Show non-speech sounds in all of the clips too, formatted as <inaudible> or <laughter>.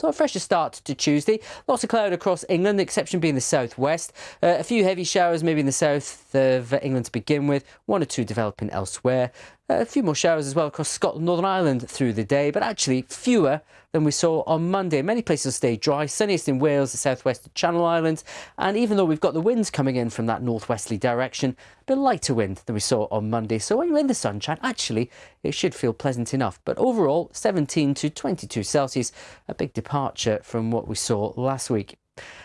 So a fresher start to Tuesday. Lots of cloud across England, the exception being the southwest. Uh, a few heavy showers maybe in the south of England to begin with, one or two developing elsewhere. Uh, a few more showers as well across Scotland, Northern Ireland through the day, but actually fewer than we saw on Monday. Many places stay dry, sunniest in Wales, the southwest of Channel Islands, and even though we've got the winds coming in from that northwesterly direction, a bit lighter wind than we saw on Monday. So when you're in the sunshine, actually, it should feel pleasant enough. But overall, 17 to 22 Celsius, a big departure from what we saw last week.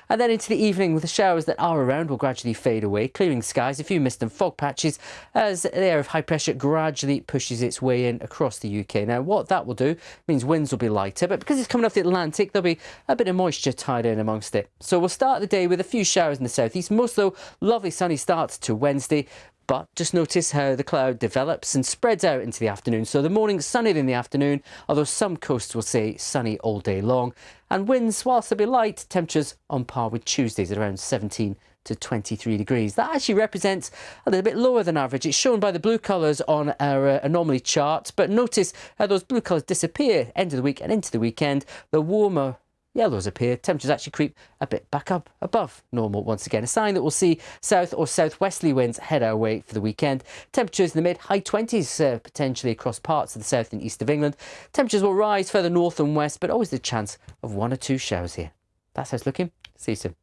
And then into the evening with the showers that are around will gradually fade away, clearing skies, a few mist and fog patches as the air of high pressure gradually pushes its way in across the UK. Now what that will do means winds will be lighter, but because it's coming off the Atlantic, there'll be a bit of moisture tied in amongst it. So we'll start the day with a few showers in the southeast, most though lovely sunny start to Wednesday, but just notice how the cloud develops and spreads out into the afternoon. So the morning sunny in the afternoon, although some coasts will say sunny all day long. And winds, whilst they'll be light, temperatures on par with Tuesdays at around 17 to 23 degrees. That actually represents a little bit lower than average. It's shown by the blue colours on our uh, anomaly chart, but notice how those blue colours disappear end of the week and into the weekend. The warmer Yellows appear. Temperatures actually creep a bit back up above normal once again. A sign that we'll see south or southwesterly winds head our way for the weekend. Temperatures in the mid high 20s uh, potentially across parts of the south and east of England. Temperatures will rise further north and west, but always the chance of one or two showers here. That's how it's looking. See you soon.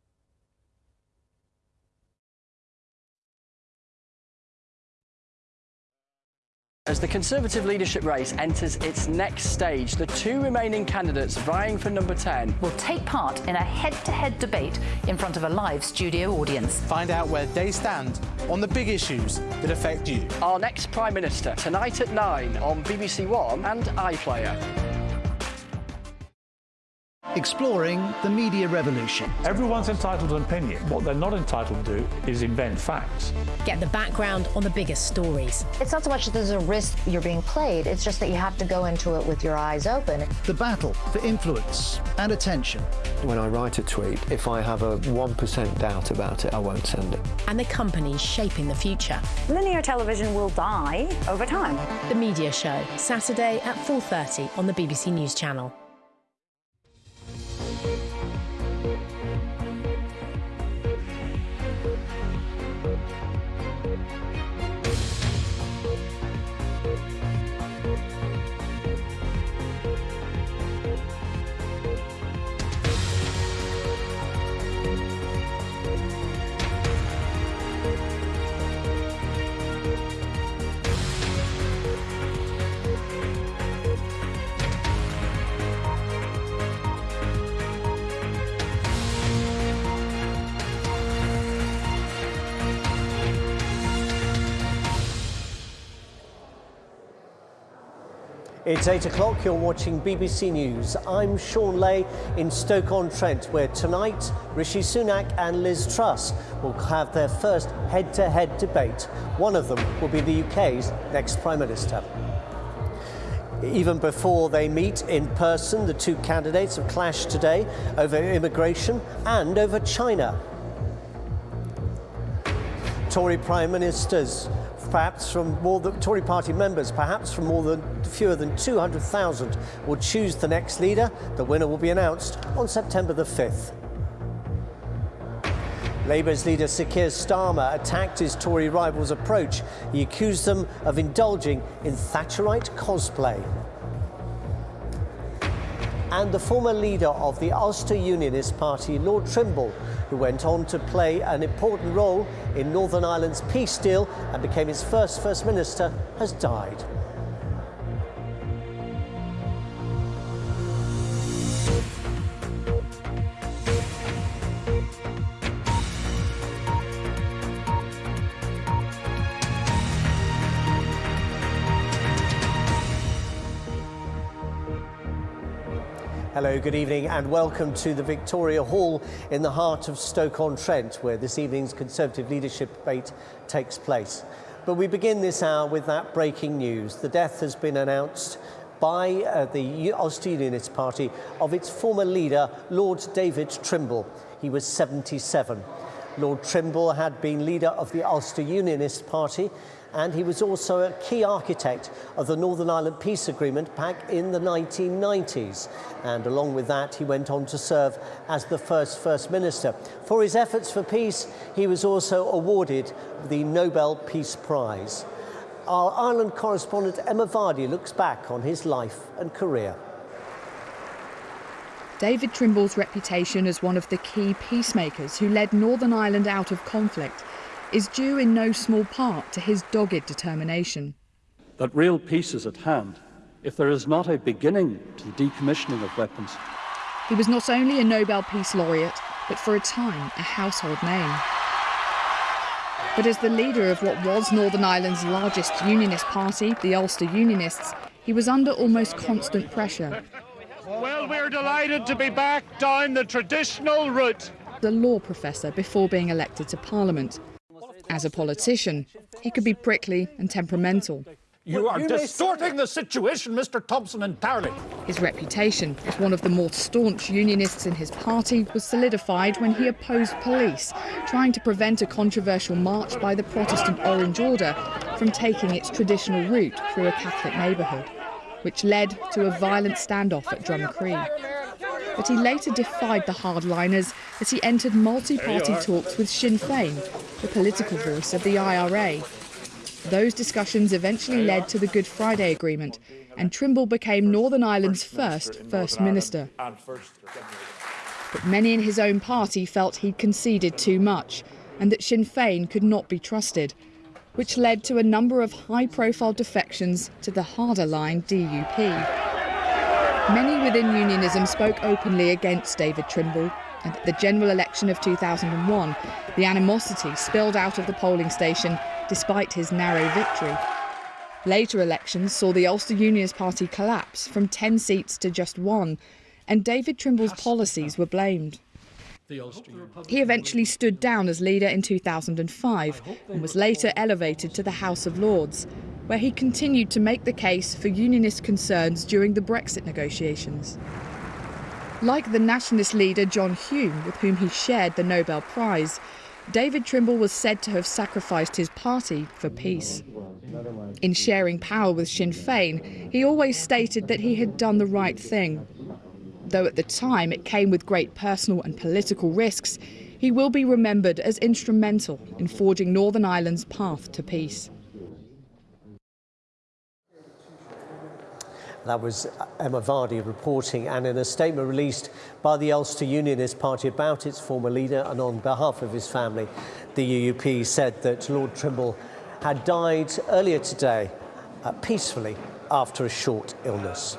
As the Conservative leadership race enters its next stage, the two remaining candidates vying for number 10 will take part in a head-to-head -head debate in front of a live studio audience. Find out where they stand on the big issues that affect you. Our next Prime Minister, tonight at 9 on BBC One and iPlayer. Exploring the media revolution. Everyone's entitled to an opinion. What they're not entitled to do is invent facts. Get the background on the biggest stories. It's not so much that there's a risk you're being played, it's just that you have to go into it with your eyes open. The battle for influence and attention. When I write a tweet, if I have a 1% doubt about it, I won't send it. And the companies shaping the future. Linear television will die over time. The Media Show, Saturday at 4.30 on the BBC News Channel. It's 8 o'clock, you're watching BBC News. I'm Shaun Ley in Stoke-on-Trent, where tonight Rishi Sunak and Liz Truss will have their first head-to-head -head debate. One of them will be the UK's next Prime Minister. Even before they meet in person, the two candidates have clashed today over immigration and over China. Tory Prime Ministers perhaps from more than Tory party members, perhaps from more than fewer than 200,000 will choose the next leader. The winner will be announced on September the 5th. Labour's leader Sir Keir Starmer attacked his Tory rivals' approach. He accused them of indulging in Thatcherite cosplay and the former leader of the Ulster Unionist Party, Lord Trimble, who went on to play an important role in Northern Ireland's peace deal and became its first First Minister, has died. Good evening, and welcome to the Victoria Hall in the heart of Stoke-on-Trent, where this evening's Conservative leadership debate takes place. But we begin this hour with that breaking news. The death has been announced by uh, the Ulster Unionist Party of its former leader, Lord David Trimble. He was 77. Lord Trimble had been leader of the Ulster Unionist Party and he was also a key architect of the Northern Ireland Peace Agreement back in the 1990s. And along with that, he went on to serve as the first First Minister. For his efforts for peace, he was also awarded the Nobel Peace Prize. Our Ireland correspondent Emma Vardy looks back on his life and career. David Trimble's reputation as one of the key peacemakers who led Northern Ireland out of conflict is due in no small part to his dogged determination. That real peace is at hand if there is not a beginning to the decommissioning of weapons. He was not only a Nobel Peace Laureate, but for a time a household name. But as the leader of what was Northern Ireland's largest unionist party, the Ulster Unionists, he was under almost constant pressure. Well, we're delighted to be back down the traditional route. The law professor before being elected to Parliament. As a politician, he could be prickly and temperamental. You are distorting the situation, Mr. Thompson, entirely. His reputation as one of the more staunch unionists in his party was solidified when he opposed police, trying to prevent a controversial march by the Protestant Orange Order from taking its traditional route through a Catholic neighbourhood, which led to a violent standoff at Drumcree. But he later defied the hardliners as he entered multi-party talks with Sinn Féin, the political voice of the IRA, those discussions eventually led to the Good Friday Agreement, and Trimble became Northern Ireland's first First Minister. But many in his own party felt he'd conceded too much, and that Sinn Féin could not be trusted, which led to a number of high profile defections to the harder line DUP. Many within unionism spoke openly against David Trimble, and at the general election of 2001, the animosity spilled out of the polling station despite his narrow victory. Later elections saw the Ulster Unionist Party collapse from 10 seats to just one, and David Trimble's policies were blamed. He eventually stood down as leader in 2005 and was later elevated to the House of Lords, where he continued to make the case for unionist concerns during the Brexit negotiations. Like the nationalist leader John Hume, with whom he shared the Nobel Prize, David Trimble was said to have sacrificed his party for peace. In sharing power with Sinn Féin, he always stated that he had done the right thing. Though at the time it came with great personal and political risks, he will be remembered as instrumental in forging Northern Ireland's path to peace. That was Emma Vardy reporting, and in a statement released by the Ulster Unionist Party about its former leader and on behalf of his family, the UUP said that Lord Trimble had died earlier today uh, peacefully after a short illness.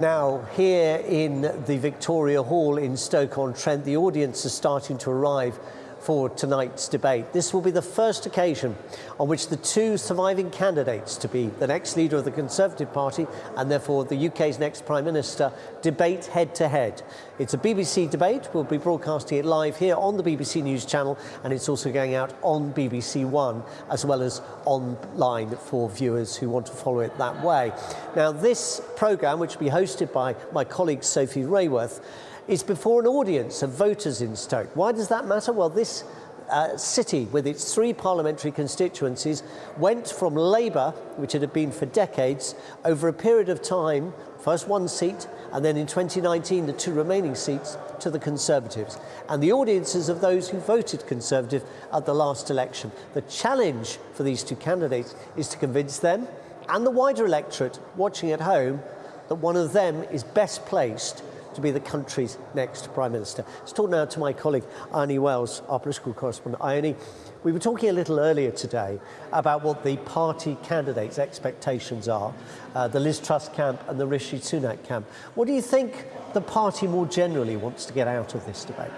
Now, here in the Victoria Hall in Stoke-on-Trent, the audience is starting to arrive for tonight's debate. This will be the first occasion on which the two surviving candidates to be the next leader of the Conservative Party and therefore the UK's next Prime Minister debate head to head. It's a BBC debate. We'll be broadcasting it live here on the BBC News channel and it's also going out on BBC One as well as online for viewers who want to follow it that way. Now, this programme, which will be hosted by my colleague Sophie Raworth, is before an audience of voters in Stoke. Why does that matter? Well, this uh, city, with its three parliamentary constituencies, went from Labour, which it had been for decades, over a period of time, first one seat, and then in 2019 the two remaining seats, to the Conservatives. And the audiences of those who voted Conservative at the last election. The challenge for these two candidates is to convince them and the wider electorate watching at home that one of them is best placed to be the country's next Prime Minister. Let's talk now to my colleague Ione Wells, our political correspondent. Ione, we were talking a little earlier today about what the party candidates' expectations are, uh, the Liz Truss camp and the Rishi Sunak camp. What do you think the party more generally wants to get out of this debate?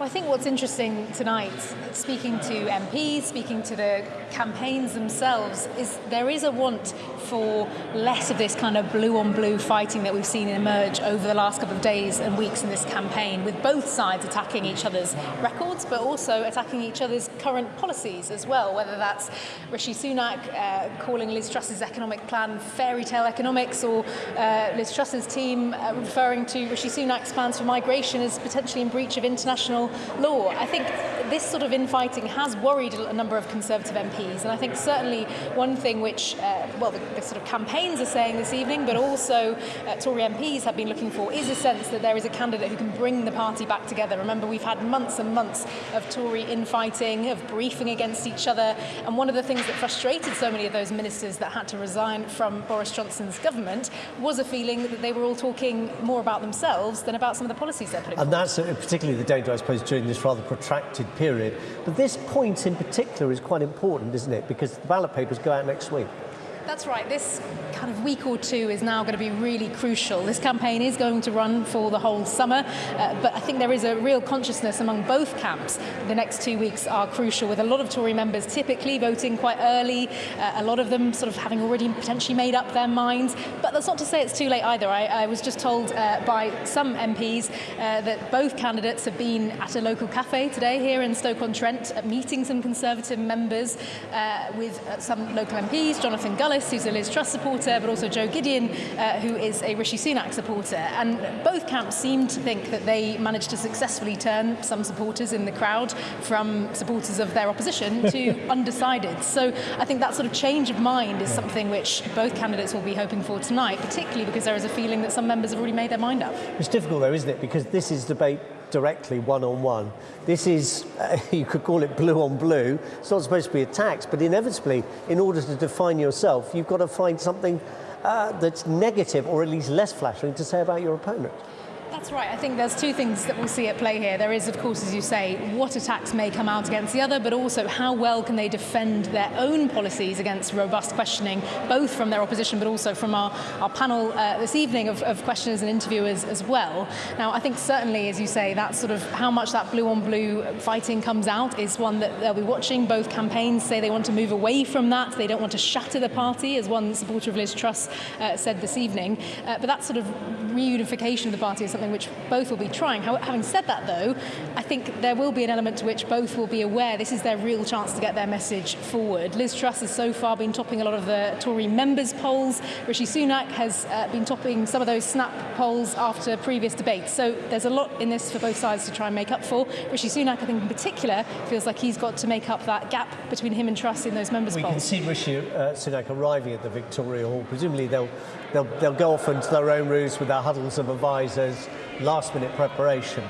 Well, I think what's interesting tonight, speaking to MPs, speaking to the campaigns themselves, is there is a want for less of this kind of blue on blue fighting that we've seen emerge over the last couple of days and weeks in this campaign, with both sides attacking each other's records, but also attacking each other's current policies as well, whether that's Rishi Sunak uh, calling Liz Truss's economic plan fairy tale economics, or uh, Liz Truss's team uh, referring to Rishi Sunak's plans for migration as potentially in breach of international law. I think this sort of infighting has worried a number of Conservative MPs, and I think certainly one thing which, uh, well, the, the, sort of campaigns are saying this evening, but also uh, Tory MPs have been looking for, is a sense that there is a candidate who can bring the party back together. Remember, we've had months and months of Tory infighting, of briefing against each other, and one of the things that frustrated so many of those ministers that had to resign from Boris Johnson's government was a feeling that they were all talking more about themselves than about some of the policies they're putting And forward. that's uh, particularly the danger, I suppose, during this rather protracted period. But this point in particular is quite important, isn't it? Because the ballot papers go out next week. That's right. This kind of week or two is now going to be really crucial. This campaign is going to run for the whole summer, uh, but I think there is a real consciousness among both camps. The next two weeks are crucial, with a lot of Tory members typically voting quite early, uh, a lot of them sort of having already potentially made up their minds. But that's not to say it's too late either. I, I was just told uh, by some MPs uh, that both candidates have been at a local cafe today here in Stoke-on-Trent, meeting some Conservative members uh, with uh, some local MPs, Jonathan Who's a Liz Truss supporter, but also Jo Gideon, uh, who is a Rishi Sunak supporter. And both camps seem to think that they managed to successfully turn some supporters in the crowd from supporters of their opposition <laughs> to undecided. So I think that sort of change of mind is something which both candidates will be hoping for tonight, particularly because there is a feeling that some members have already made their mind up. It's difficult, though, isn't it? Because this is debate directly one on one. This is, uh, <laughs> you could call it blue on blue. It's not supposed to be attacks, but inevitably, in order to define yourself, you've got to find something uh, that's negative or at least less flattering to say about your opponent. That's right. I think there's two things that we'll see at play here. There is, of course, as you say, what attacks may come out against the other, but also how well can they defend their own policies against robust questioning, both from their opposition, but also from our, our panel uh, this evening of, of questioners and interviewers as well. Now, I think certainly, as you say, that sort of how much that blue on blue fighting comes out is one that they'll be watching. Both campaigns say they want to move away from that. They don't want to shatter the party, as one supporter of Liz Truss uh, said this evening. Uh, but that sort of reunification of the party is something which both will be trying. How, having said that, though, I think there will be an element to which both will be aware this is their real chance to get their message forward. Liz Truss has so far been topping a lot of the Tory members' polls. Rishi Sunak has uh, been topping some of those snap polls after previous debates. So there's a lot in this for both sides to try and make up for. Rishi Sunak, I think in particular, feels like he's got to make up that gap between him and Truss in those members' We polls. can see Rishi uh, Sunak arriving at the Victoria Hall. Presumably they'll, they'll, they'll go off into their own rooms with their huddles of advisors, last minute preparation.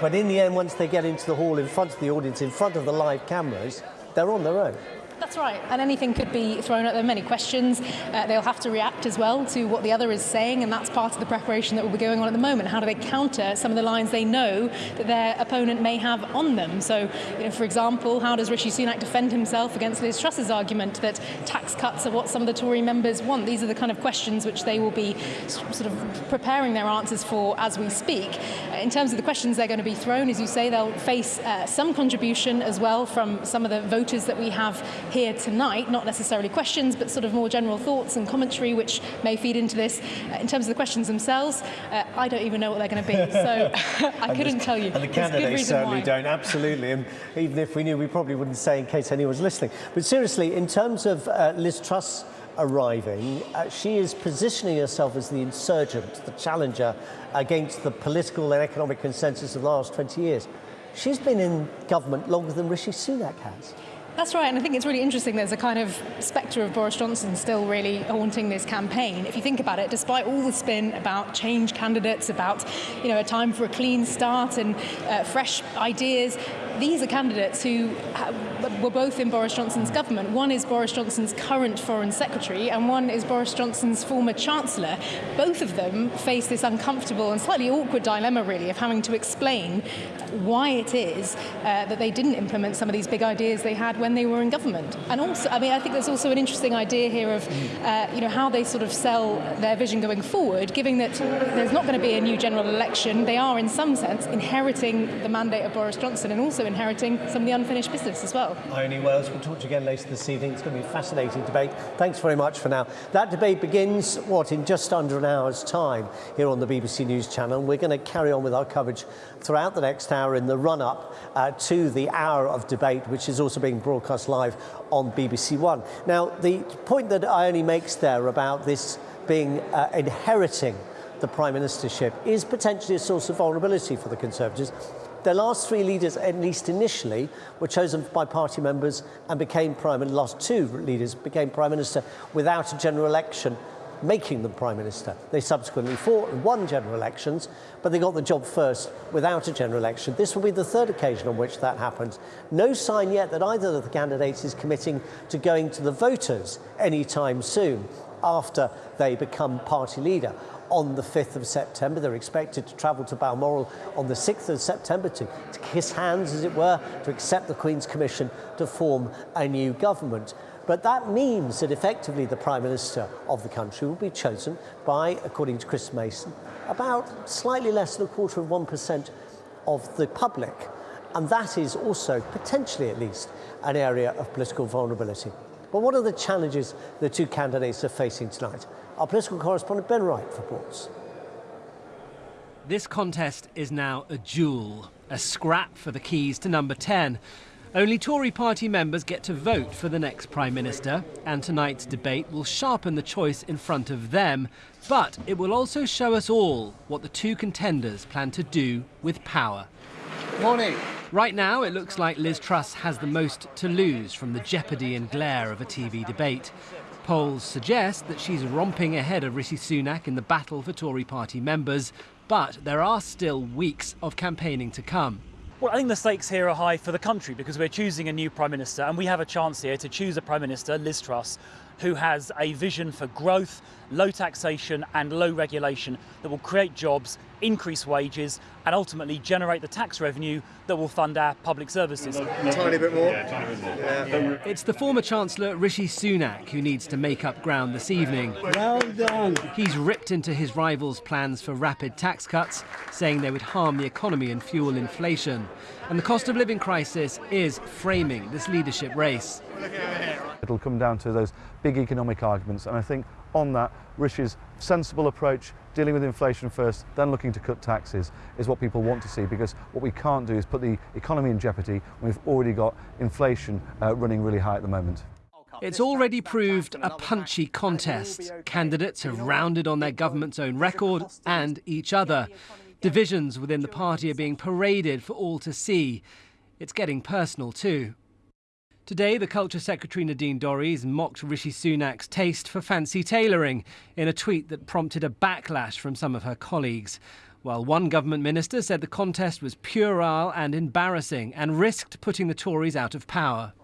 But in the end, once they get into the hall in front of the audience, in front of the live cameras, they're on their own. That's right, and anything could be thrown at them, many questions. Uh, they'll have to react as well to what the other is saying, and that's part of the preparation that will be going on at the moment. How do they counter some of the lines they know that their opponent may have on them? So, you know, for example, how does Rishi Sunak defend himself against Liz Truss's argument that tax cuts are what some of the Tory members want? These are the kind of questions which they will be sort of preparing their answers for as we speak. Uh, in terms of the questions they're going to be thrown, as you say, they'll face uh, some contribution as well from some of the voters that we have here tonight, not necessarily questions, but sort of more general thoughts and commentary, which may feed into this. Uh, in terms of the questions themselves, uh, I don't even know what they're going to be, <laughs> so I couldn't tell you. And the candidates certainly why. don't, absolutely. And even if we knew, we probably wouldn't say in case anyone's listening. But seriously, in terms of uh, Liz Truss arriving, uh, she is positioning herself as the insurgent, the challenger against the political and economic consensus of the last 20 years. She's been in government longer than Rishi Sunak has. That's right, and I think it's really interesting. There's a kind of spectre of Boris Johnson still really haunting this campaign. If you think about it, despite all the spin about change candidates, about you know a time for a clean start and uh, fresh ideas, these are candidates who were both in Boris Johnson's government. One is Boris Johnson's current foreign secretary, and one is Boris Johnson's former chancellor. Both of them face this uncomfortable and slightly awkward dilemma, really, of having to explain why it is uh, that they didn't implement some of these big ideas they had when they were in government. And also, I mean, I think there's also an interesting idea here of, uh, you know, how they sort of sell their vision going forward, given that there's not going to be a new general election. They are, in some sense, inheriting the mandate of Boris Johnson and also inheriting some of the unfinished business as well. Ione Wells, we'll talk to you again later this evening. It's going to be a fascinating debate. Thanks very much for now. That debate begins, what, in just under an hour's time here on the BBC News Channel. We're going to carry on with our coverage throughout the next hour in the run-up uh, to the hour of debate, which is also being broadcast live on BBC One. Now, the point that Ione makes there about this being uh, inheriting the prime ministership is potentially a source of vulnerability for the Conservatives. Their last three leaders, at least initially, were chosen by party members and became prime minister. Last two leaders became prime minister without a general election making them prime minister. They subsequently fought and won general elections, but they got the job first without a general election. This will be the third occasion on which that happens. No sign yet that either of the candidates is committing to going to the voters anytime soon after they become party leader on the 5th of September. They're expected to travel to Balmoral on the 6th of September to, to kiss hands, as it were, to accept the Queen's Commission to form a new government. But that means that effectively the Prime Minister of the country will be chosen by, according to Chris Mason, about slightly less than a quarter of 1% of the public. And that is also, potentially at least, an area of political vulnerability. But what are the challenges the two candidates are facing tonight? Our political correspondent Ben Wright reports. This contest is now a duel, a scrap for the keys to number 10. Only Tory party members get to vote for the next Prime Minister, and tonight's debate will sharpen the choice in front of them, but it will also show us all what the two contenders plan to do with power. Morning. Right now, it looks like Liz Truss has the most to lose from the jeopardy and glare of a TV debate. Polls suggest that she's romping ahead of Rishi Sunak in the battle for Tory party members, but there are still weeks of campaigning to come. Well, I think the stakes here are high for the country because we're choosing a new Prime Minister and we have a chance here to choose a Prime Minister, Liz Truss, who has a vision for growth, low taxation and low regulation that will create jobs, increase wages and ultimately generate the tax revenue that will fund our public services. A Tiny bit more. Yeah. It's the former Chancellor Rishi Sunak who needs to make up ground this evening. Well done. He's ripped into his rivals' plans for rapid tax cuts, saying they would harm the economy and fuel inflation. And the cost of living crisis is framing this leadership race. It'll come down to those big economic arguments, and I think on that, Rishi's sensible approach, dealing with inflation first, then looking to cut taxes, is what people want to see because what we can't do is put the economy in jeopardy when we've already got inflation uh, running really high at the moment. It's already proved a punchy contest. Candidates have rounded on their government's own record and each other. Divisions within the party are being paraded for all to see. It's getting personal too. Today, the Culture Secretary Nadine Dorries mocked Rishi Sunak's taste for fancy tailoring in a tweet that prompted a backlash from some of her colleagues. While one government minister said the contest was puerile and embarrassing and risked putting the Tories out of power.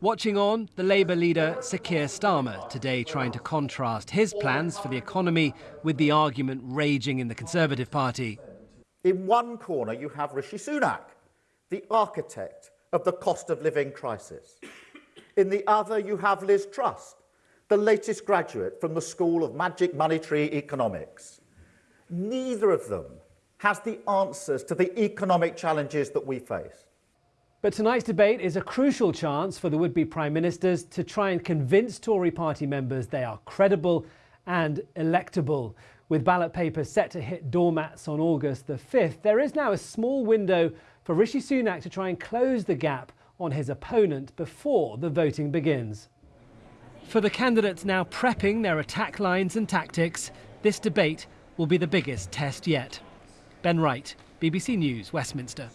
Watching on, the Labour leader Sir Keir Starmer today trying to contrast his plans for the economy with the argument raging in the Conservative Party. In one corner, you have Rishi Sunak, the architect of the cost of living crisis. In the other, you have Liz Truss, the latest graduate from the School of Magic Monetary Economics. Neither of them has the answers to the economic challenges that we face. But tonight's debate is a crucial chance for the would-be Prime Ministers to try and convince Tory party members they are credible and electable. With ballot papers set to hit doormats on August the 5th, there is now a small window for Rishi Sunak to try and close the gap on his opponent before the voting begins. For the candidates now prepping their attack lines and tactics, this debate will be the biggest test yet. Ben Wright, BBC News, Westminster.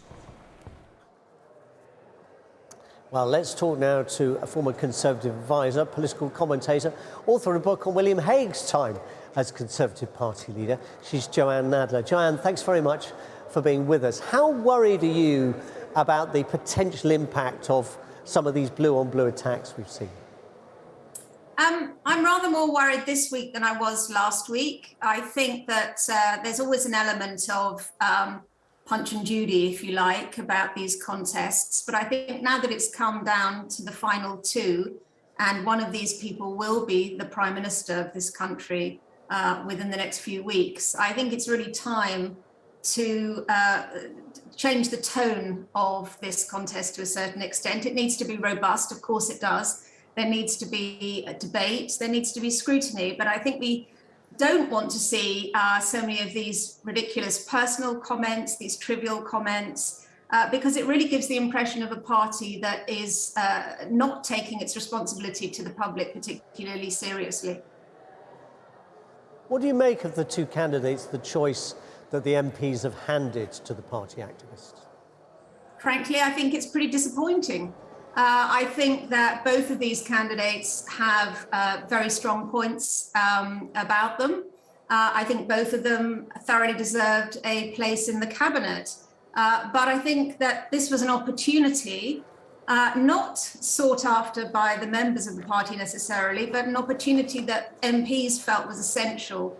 Well, let's talk now to a former Conservative advisor, political commentator, author of a book on William Hague's time as Conservative Party leader. She's Jo-Anne Nadler. Jo-Anne, thanks very much for being with us. How worried are you about the potential impact of some of these blue on blue attacks we've seen? Um, I'm rather more worried this week than I was last week. I think that uh, there's always an element of um, punch and Judy, if you like, about these contests. But I think now that it's come down to the final two, and one of these people will be the Prime Minister of this country uh, within the next few weeks, I think it's really time to uh, change the tone of this contest to a certain extent. It needs to be robust, of course it does. There needs to be a debate, there needs to be scrutiny, but I think we don't want to see uh, so many of these ridiculous personal comments, these trivial comments, uh, because it really gives the impression of a party that is uh, not taking its responsibility to the public particularly seriously. What do you make of the two candidates, the choice that the MPs have handed to the party activists? frankly, I think it's pretty disappointing. Uh, I think that both of these candidates have uh, very strong points um, about them. Uh, I think both of them thoroughly deserved a place in the cabinet. Uh, but I think that this was an opportunity, uh, not sought after by the members of the party necessarily, but an opportunity that MPs felt was essential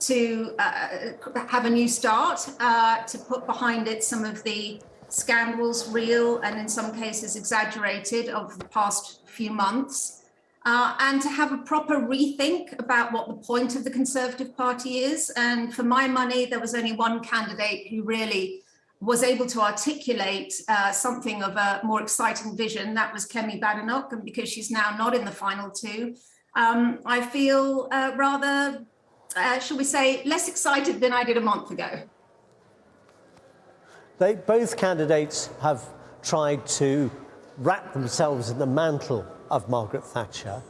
to uh, have a new start, to put behind it some of the scandals, real and in some cases exaggerated, of the past few months, uh, and to have a proper rethink about what the point of the Conservative Party is. And for my money, there was only one candidate who really was able to articulate uh, something of a more exciting vision. That was Kemi Badenoch, and because she's now not in the final two, um, I feel uh, rather, uh, shall we say, less excited than I did a month ago. They, both candidates have tried to wrap themselves in the mantle of Margaret Thatcher.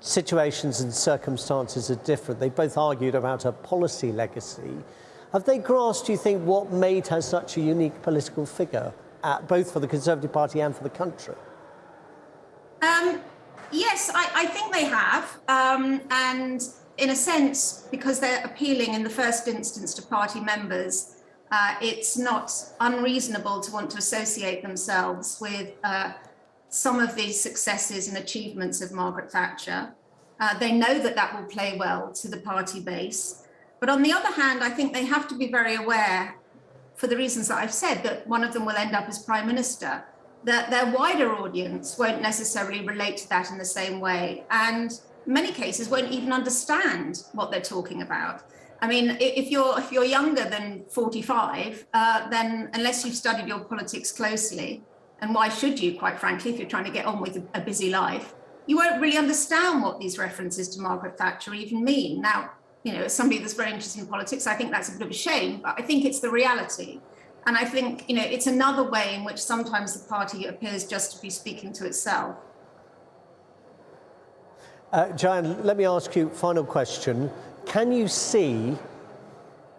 Situations and circumstances are different. They both argued about her policy legacy. Have they grasped, do you think, what made her such a unique political figure, at, both for the Conservative Party and for the country? Um, yes, I, I, think they have. Um, and in a sense, because they're appealing in the first instance to party members, uh, it's not unreasonable to want to associate themselves with uh, some of the successes and achievements of Margaret Thatcher. Uh, they know that that will play well to the party base. But on the other hand, I think they have to be very aware, for the reasons that I've said, that one of them will end up as prime minister, that their wider audience won't necessarily relate to that in the same way. And many cases won't even understand what they're talking about. I mean, if you're if you're younger than 45, uh, then unless you've studied your politics closely, and why should you, quite frankly, if you're trying to get on with a busy life, you won't really understand what these references to Margaret Thatcher even mean. Now, you know, as somebody that's very interested in politics, I think that's a bit of a shame, but I think it's the reality. And I think, you know, it's another way in which sometimes the party appears just to be speaking to itself. Uh, let me ask you a final question. Can you see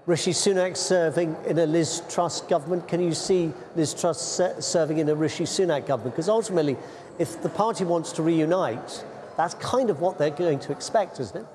Rishi Sunak serving in a Liz Truss government? Can you see Liz Truss serving in a Rishi Sunak government? Because ultimately, if the party wants to reunite, that's kind of what they're going to expect, isn't it?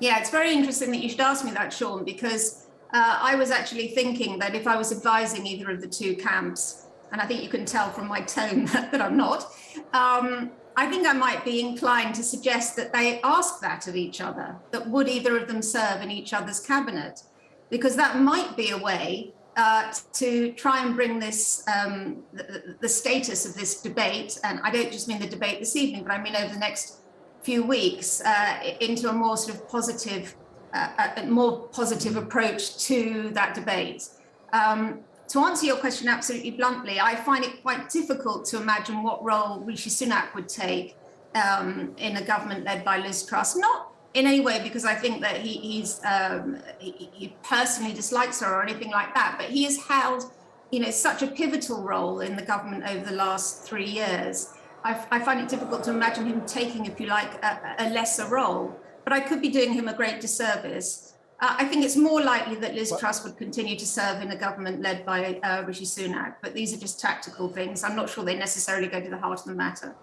Yeah, it's very interesting that you should ask me that, Shaun, because uh, I was actually thinking that if I was advising either of the two camps, and I think you can tell from my tone <laughs> that I'm not, um, I think I might be inclined to suggest that they ask that of each other, that would either of them serve in each other's cabinet? Because that might be a way uh, to try and bring this, um, the, the, status of this debate, and I don't just mean the debate this evening, but I mean over the next few weeks, uh, into a more sort of positive, uh, a more positive approach to that debate. Um, to answer your question absolutely bluntly, I find it quite difficult to imagine what role Rishi Sunak would take um, in a government led by Liz Truss. Not in any way because I think that he, he's um, he, he, personally dislikes her or anything like that, but he has held, you know, such a pivotal role in the government over the last three years. I, I find it difficult to imagine him taking, if you like, a, a lesser role. But I could be doing him a great disservice. Uh, I think it's more likely that Liz Truss would continue to serve in a government led by uh, Rishi Sunak, but these are just tactical things. I'm not sure they necessarily go to the heart of the matter.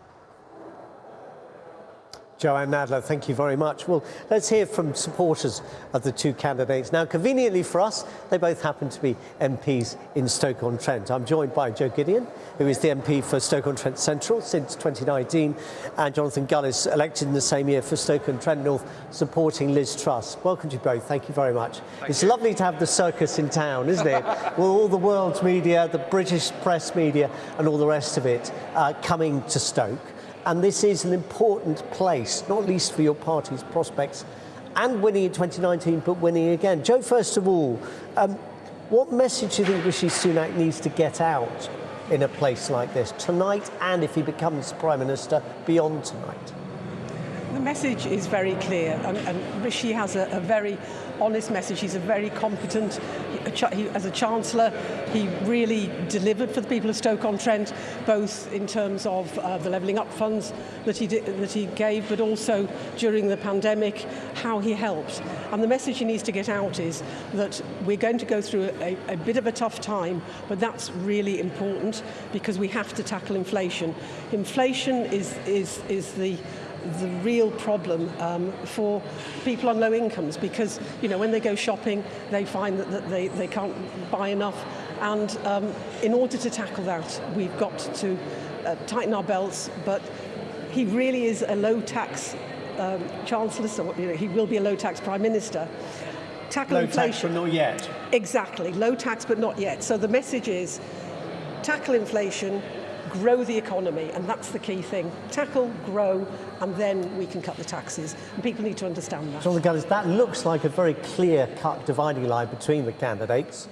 Jo-Anne Nadler, thank you very much. Well, let's hear from supporters of the two candidates. Now, conveniently for us, they both happen to be MPs in Stoke-on-Trent. I'm joined by Jo Gideon, who is the MP for Stoke-on-Trent Central since 2019, and Jonathan Gullis, elected in the same year for Stoke-on-Trent North, supporting Liz Truss. Welcome to you both. Thank you very much. Thank it's you. lovely to have the circus in town, isn't it? <laughs> With all the world's media, the British press media, and all the rest of it uh, coming to Stoke. And this is an important place, not least for your party's prospects and winning in 2019, but winning again. Jo, first of all, um, what message do you think Rishi Sunak needs to get out in a place like this tonight and if he becomes Prime Minister beyond tonight? The message is very clear, and, and Rishi has a, a, very honest message. He's a very competent, he, he, as a Chancellor, he really delivered for the people of Stoke-on-Trent, both in terms of uh, the levelling up funds that he, that he gave, but also during the pandemic, how he helped. And the message he needs to get out is that we're going to go through a, a bit of a tough time, but that's really important because we have to tackle inflation. Inflation is, is, is the the real problem um, for people on low incomes because you know when they go shopping they find that, that they, they can't buy enough. And um, in order to tackle that we've got to uh, tighten our belts. But he really is a low tax um, chancellor so you know, he will be a low tax prime minister. Tackle low inflation. tax but not yet. Exactly. Low tax but not yet. So the message is tackle inflation grow the economy, and that's the key thing. Tackle, grow, and then we can cut the taxes. And people need to understand that. John Gullis, that looks like a very clear-cut dividing line between the candidates,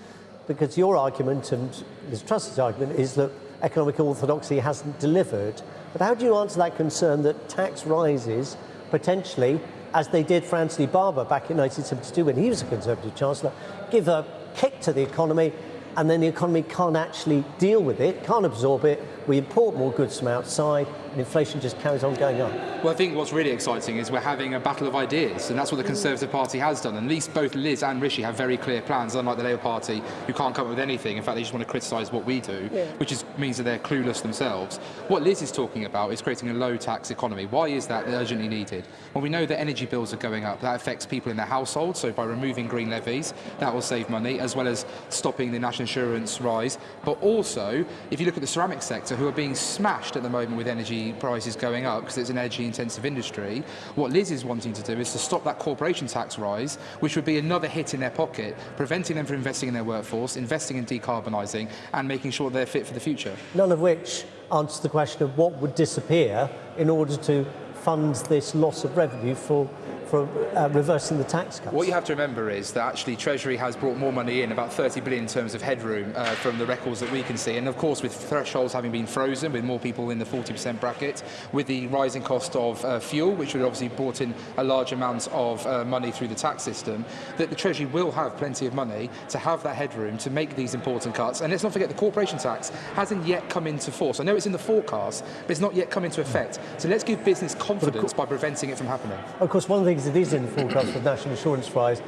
because your argument and Liz Truss's argument is that economic orthodoxy hasn't delivered. But how do you answer that concern that tax rises potentially, as they did for Anthony Barber back in 1972 when he was a Conservative Chancellor, give a kick to the economy and then the economy can't actually deal with it, can't absorb it. We import more goods from outside, and inflation just carries on going up. Well, I think what's really exciting is we're having a battle of ideas, and that's what the mm. Conservative Party has done. And at least both Liz and Rishi have very clear plans, unlike the Labour Party, who can't come up with anything. In fact, they just want to criticise what we do, yeah. which is, means that they're clueless themselves. What Liz is talking about is creating a low-tax economy. Why is that urgently needed? Well, we know that energy bills are going up. That affects people in their households, so by removing green levies, that will save money, as well as stopping the national insurance rise. But also, if you look at the ceramic sector, who are being smashed at the moment with energy prices going up because it's an energy intensive industry. What Liz is wanting to do is to stop that corporation tax rise, which would be another hit in their pocket, preventing them from investing in their workforce, investing in decarbonising and making sure they're fit for the future. None of which answers the question of what would disappear in order to fund this loss of revenue for for uh, reversing the tax cuts. What you have to remember is that actually Treasury has brought more money in, about 30 billion in terms of headroom uh, from the records that we can see. And of course, with thresholds having been frozen, with more people in the 40% bracket, with the rising cost of uh, fuel, which would obviously brought in a large amount of uh, money through the tax system, that the Treasury will have plenty of money to have that headroom to make these important cuts. And let's not forget the corporation tax hasn't yet come into force. I know it's in the forecast, but it's not yet come into effect. So let's give business confidence by preventing it from happening. Of course, one of the that is in the forecast for national insurance rise,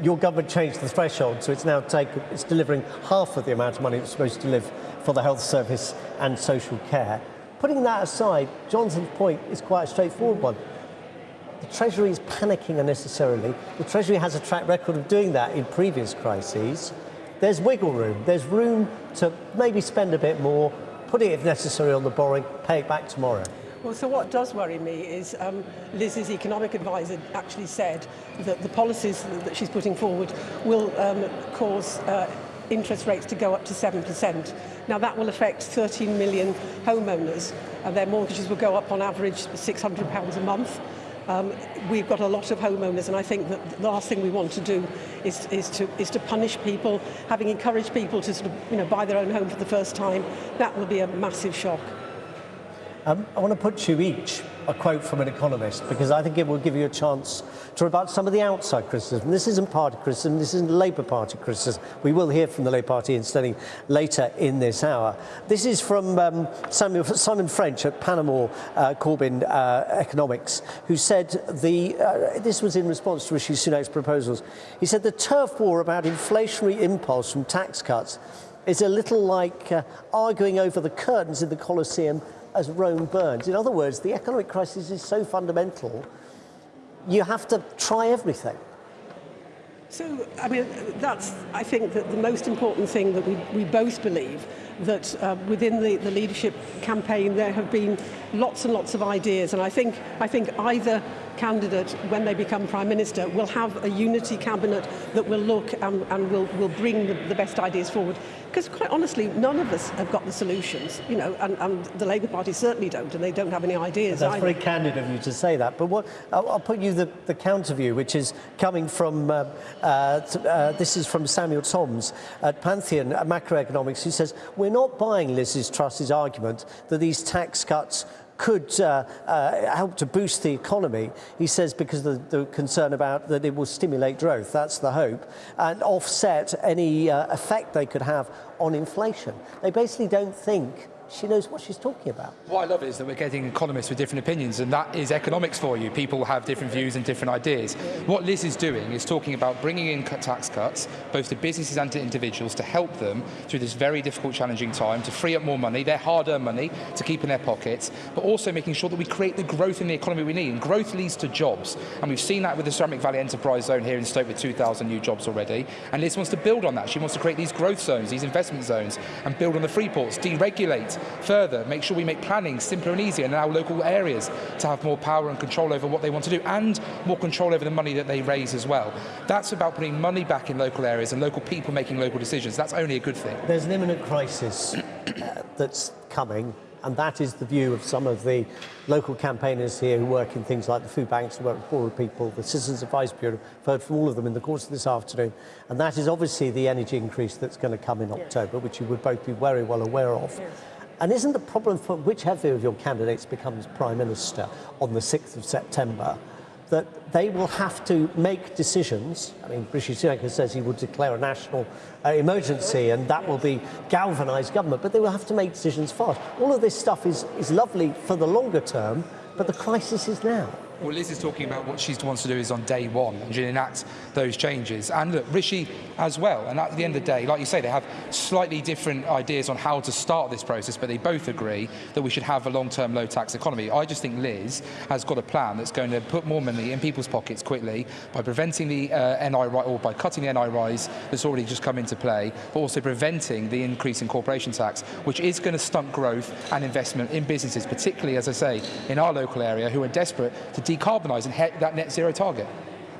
your government changed the threshold, so it's now take, it's delivering half of the amount of money it's supposed to live for the health service and social care. Putting that aside, Johnson's point is quite a straightforward one. The Treasury is panicking unnecessarily. The Treasury has a track record of doing that in previous crises. There's wiggle room. There's room to maybe spend a bit more, put it if necessary on the borrowing, pay it back tomorrow. Well, so what does worry me is um, Liz's economic advisor actually said that the policies that she's putting forward will um, cause uh, interest rates to go up to 7%. Now that will affect 13 million homeowners and their mortgages will go up on average £600 a month. Um, we've got a lot of homeowners and I think that the last thing we want to do is, is, to, is to punish people, having encouraged people to sort of, you know, buy their own home for the first time. That will be a massive shock. Um, I want to put you each a quote from an economist because I think it will give you a chance to rebut some of the outside criticism. This isn't party criticism, this isn't Labour Party criticism. We will hear from the Labour Party instead later in this hour. This is from um, Samuel, Simon French at Panmure uh, Gordon uh, Economics, who said the, uh, this was in response to Rishi Sunak's proposals. He said the turf war about inflationary impulse from tax cuts is a little like uh, arguing over the curtains in the Colosseum as Rome burns. In other words, the economic crisis is so fundamental, you have to try everything. So, I mean, that's, I think, that the most important thing that we, we both believe that uh, within the, the leadership campaign there have been lots and lots of ideas and I think, I think either candidate when they become Prime Minister will have a unity cabinet that will look and, and will, will bring the, the best ideas forward because quite honestly, none of us have got the solutions, you know, and, and the Labour Party certainly don't, and they don't have any ideas. That's either. very candid of you to say that. But what I'll, I'll put you the, the counter view, which is coming from uh, uh, uh, this is from Samuel Tombs at Pantheon Macroeconomics, who says we're not buying Liz's Truss's argument that these tax cuts could uh, uh, help to boost the economy. He says because the, the, concern about that it will stimulate growth, that's the hope, and offset any uh, effect they could have on inflation. They basically don't think she knows what she's talking about. What I love is that we're getting economists with different opinions, and that is economics for you. People have different views and different ideas. What Liz is doing is talking about bringing in tax cuts, both to businesses and to individuals, to help them through this very difficult, challenging time, to free up more money, their hard-earned money, to keep in their pockets, but also making sure that we create the growth in the economy we need. And growth leads to jobs, and we've seen that with the Ceramic Valley Enterprise Zone here in Stoke with 2,000 new jobs already. And Liz wants to build on that. She wants to create these growth zones, these investment zones, and build on the free ports, deregulate further, make sure we make planning simpler and easier in our local areas to have more power and control over what they want to do and more control over the money that they raise as well. That's about putting money back in local areas and local people making local decisions. That's only a good thing. There's an imminent crisis uh, that's coming and that is the view of some of the local campaigners here who work in things like the food banks, who work with poorer people, the Citizens Advice Bureau. I've heard from all of them in the course of this afternoon. And that is obviously the energy increase that's going to come in October, which you would both be very well aware of. And isn't the problem for whichever of your candidates becomes Prime Minister on the 6th of September that they will have to make decisions. I mean, Rishi Sunak says he would declare a national uh, emergency and that will be galvanise government, but they will have to make decisions fast. All of this stuff is, is lovely for the longer term, but the crisis is now. Well, Liz is talking about what she wants to do is on day one and enact those changes. And look, Rishi as well. And at the end of the day, like you say, they have slightly different ideas on how to start this process, but they both agree that we should have a long-term low-tax economy. I just think Liz has got a plan that's going to put more money in people's pockets quickly by preventing the uh, NI or by cutting the NI rise that's already just come into play, but also preventing the increase in corporation tax, which is going to stunt growth and investment in businesses, particularly, as I say, in our local area, who are desperate to decarbonise and hit that net zero target.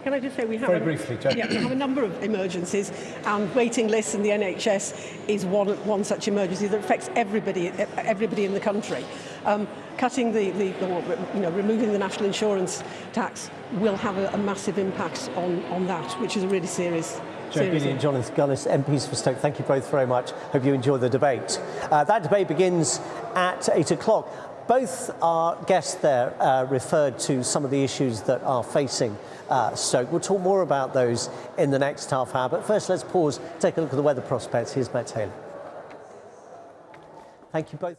Can I just say we have, Very a, briefly, Jo. yeah, we have a number of emergencies, and waiting lists in the NHS is one, one such emergency that affects everybody, everybody in the country. Um, cutting the, the, the, you know, removing the national insurance tax will have a, a massive impact on, on that, which is a really serious Joe Beattie and Jonathan Gullis, MPs for Stoke, thank you both very much. Hope you enjoy the debate. Uh, that debate begins at 8 o'clock. Both our guests there uh, referred to some of the issues that are facing uh, Stoke. We'll talk more about those in the next half hour. But first, let's pause, take a look at the weather prospects. Here's Matt Taylor. Thank you both.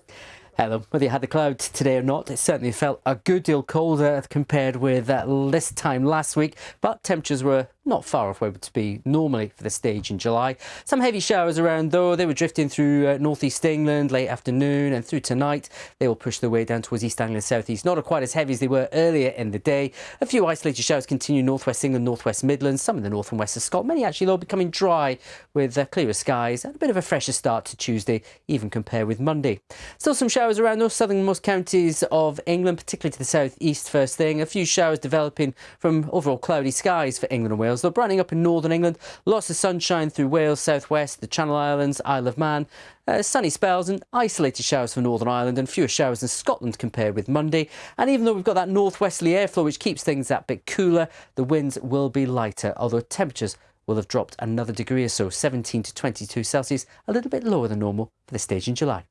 Hello. Whether you had the clouds today or not, it certainly felt a good deal colder compared with uh, this time last week, but temperatures were not far off where it would be normally for the stage in July. Some heavy showers around though. They were drifting through uh, northeast England late afternoon and through tonight. They will push their way down towards East Anglia southeast. Not quite as heavy as they were earlier in the day. A few isolated showers continue northwest England, northwest Midlands, some in the north and west of Scotland. Many actually though becoming dry with uh, clearer skies and a bit of a fresher start to Tuesday, even compared with Monday. Still some showers around those southernmost counties of England, particularly to the southeast first thing. A few showers developing from overall cloudy skies for England and Wales. They're brightening up in northern England. Lots of sunshine through Wales, southwest, the Channel Islands, Isle of Man. Uh, sunny spells and isolated showers for Northern Ireland and fewer showers in Scotland compared with Monday. And even though we've got that northwesterly airflow which keeps things that bit cooler, the winds will be lighter, although temperatures will have dropped another degree or so, 17 to 22 Celsius, a little bit lower than normal for this stage in July.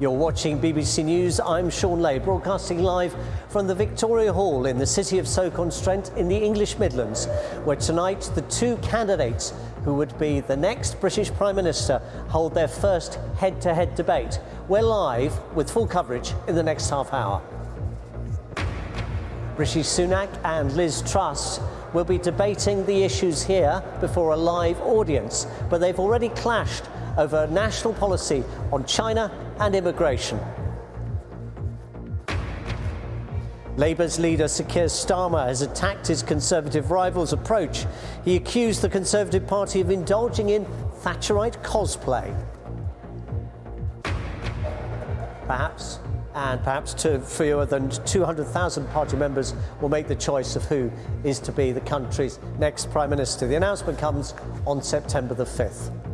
You're watching BBC News. I'm Shaun Ley, broadcasting live from the Victoria Hall in the city of Stoke-on-Trent in the English Midlands, where tonight the two candidates who would be the next British Prime Minister hold their first head-to-head -head debate. We're live with full coverage in the next half hour. Rishi Sunak and Liz Truss will be debating the issues here before a live audience, but they've already clashed over national policy on China and immigration. Labour's leader Sir Keir Starmer has attacked his Conservative rival's approach. He accused the Conservative Party of indulging in Thatcherite cosplay. Perhaps, and perhaps to fewer than 200,000 party members will make the choice of who is to be the country's next Prime Minister. The announcement comes on September the 5th.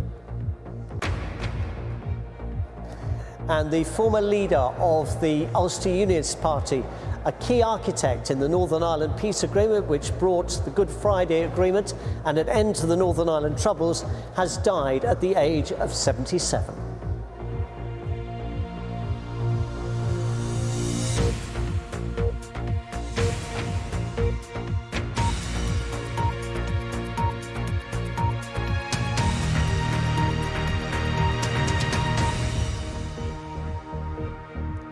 And the former leader of the Ulster Unionist Party, a key architect in the Northern Ireland peace agreement, which brought the Good Friday Agreement and an end to the Northern Ireland Troubles, has died at the age of 77.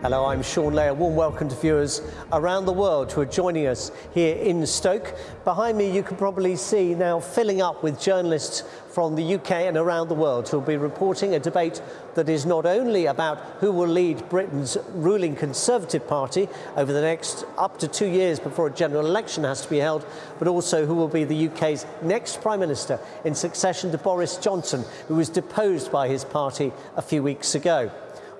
Hello, I'm Shaun Ley. A warm welcome to viewers around the world who are joining us here in Stoke. Behind me, you can probably see now filling up with journalists from the UK and around the world who will be reporting a debate that is not only about who will lead Britain's ruling Conservative Party over the next up to two years before a general election has to be held, but also who will be the UK's next Prime Minister in succession to Boris Johnson, who was deposed by his party a few weeks ago.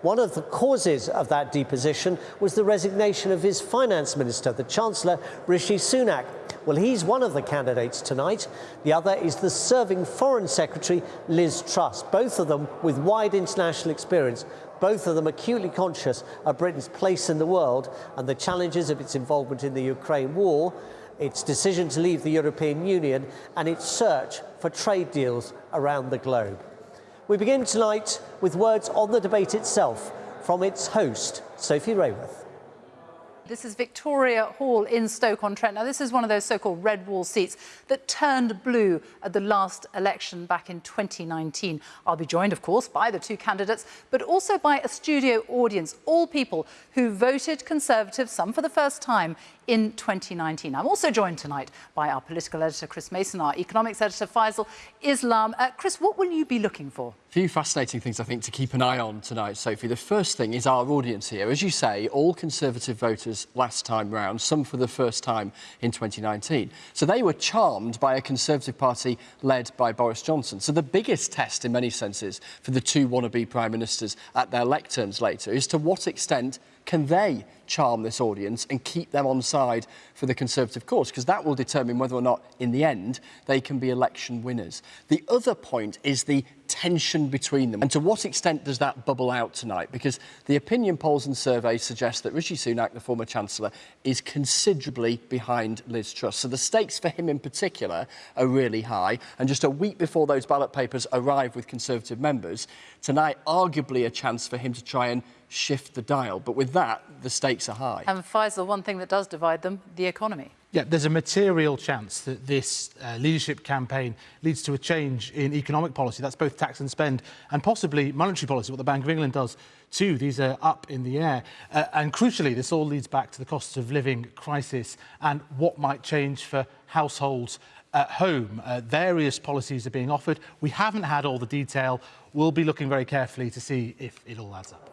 One of the causes of that deposition was the resignation of his finance minister, the Chancellor Rishi Sunak. Well, he's one of the candidates tonight. The other is the serving Foreign Secretary, Liz Truss, both of them with wide international experience. Both of them acutely conscious of Britain's place in the world and the challenges of its involvement in the Ukraine war, its decision to leave the European Union, and its search for trade deals around the globe. We begin tonight with words on the debate itself from its host, Sophie Raworth. This is Victoria Hall in Stoke-on-Trent. Now, this is one of those so-called red wall seats that turned blue at the last election back in 2019. I'll be joined, of course, by the two candidates, but also by a studio audience, all people who voted Conservative, some for the first time, in 2019. I'm also joined tonight by our political editor, Chris Mason, our economics editor, Faisal Islam. Uh, Chris, what will you be looking for? Few fascinating things, I think, to keep an eye on tonight, Sophie. The first thing is our audience here. As you say, all Conservative voters last time round, some for the first time in 2019. So they were charmed by a Conservative Party led by Boris Johnson. So the biggest test, in many senses, for the two wannabe Prime Ministers at their lecterns later is to what extent can they charm this audience and keep them on side for the Conservative cause? Because that will determine whether or not, in the end, they can be election winners. The other point is the tension between them. And to what extent does that bubble out tonight? Because the opinion polls and surveys suggest that Rishi Sunak, the former Chancellor, is considerably behind Liz Truss. So the stakes for him in particular are really high. And just a week before those ballot papers arrive with Conservative members, tonight, arguably a chance for him to try and shift the dial. But with that, the stakes are high. And Faisal, one thing that does divide them, the economy. Yeah, there's a material chance that this uh, leadership campaign leads to a change in economic policy. That's both tax and spend and possibly monetary policy, what the Bank of England does too. These are up in the air. Uh, and crucially, this all leads back to the cost of living crisis and what might change for households at home. Uh, various policies are being offered. We haven't had all the detail. We'll be looking very carefully to see if it all adds up.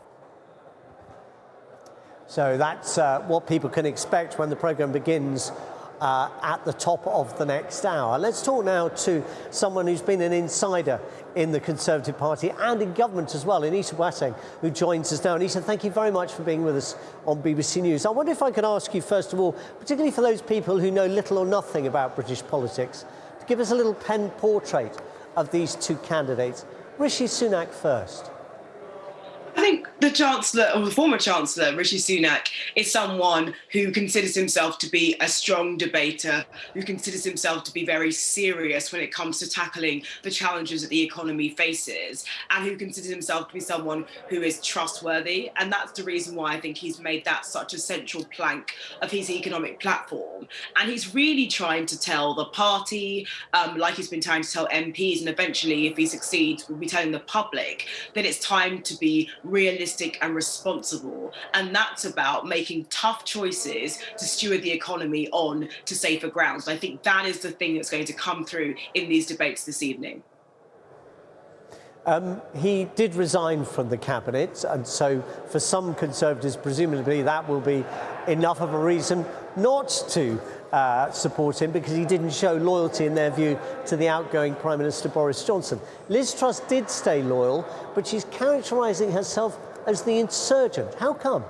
So that's uh, what people can expect when the programme begins uh, at the top of the next hour. Let's talk now to someone who's been an insider in the Conservative Party and in government as well, Anita Boateng, who joins us now. Anita, thank you very much for being with us on BBC News. I wonder if I could ask you, first of all, particularly for those people who know little or nothing about British politics, to give us a little pen portrait of these two candidates. Rishi Sunak first. I think the Chancellor, or the former Chancellor, Rishi Sunak, is someone who considers himself to be a strong debater, who considers himself to be very serious when it comes to tackling the challenges that the economy faces, and who considers himself to be someone who is trustworthy. And that's the reason why I think he's made that such a central plank of his economic platform. And he's really trying to tell the party, um, like he's been trying to tell MPs, and eventually, if he succeeds, will be telling the public that it's time to be realistic and responsible. And that's about making tough choices to steward the economy on to safer grounds. I think that is the thing that's going to come through in these debates this evening. Um, he did resign from the cabinet, and so for some Conservatives, presumably that will be enough of a reason not to uh, support him because he didn't show loyalty, in their view, to the outgoing Prime Minister Boris Johnson. Liz Truss did stay loyal, but she's characterising herself as the insurgent. How come?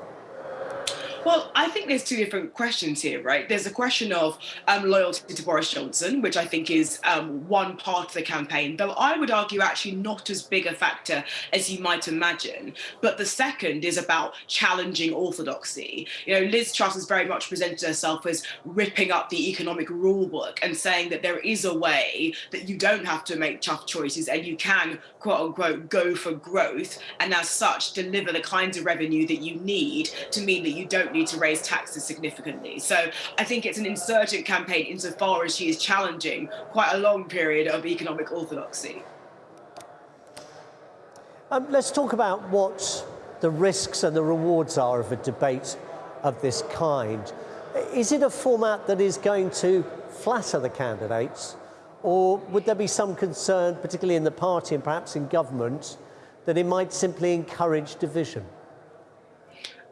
Well, I think there's two different questions here, right? There's a question of um, loyalty to Boris Johnson, which I think is um, one part of the campaign, though I would argue actually not as big a factor as you might imagine. But the second is about challenging orthodoxy. You know, Liz Truss has very much presented herself as ripping up the economic rule book and saying that there is a way that you don't have to make tough choices and you can, quote unquote, go for growth and as such deliver the kinds of revenue that you need to mean that you don't need to raise taxes significantly. So I think it's an insurgent campaign insofar as she is challenging quite a long period of economic orthodoxy. Um, let's talk about what the risks and the rewards are of a debate of this kind. Is it a format that is going to flatter the candidates or would there be some concern, particularly in the party and perhaps in government, that it might simply encourage division?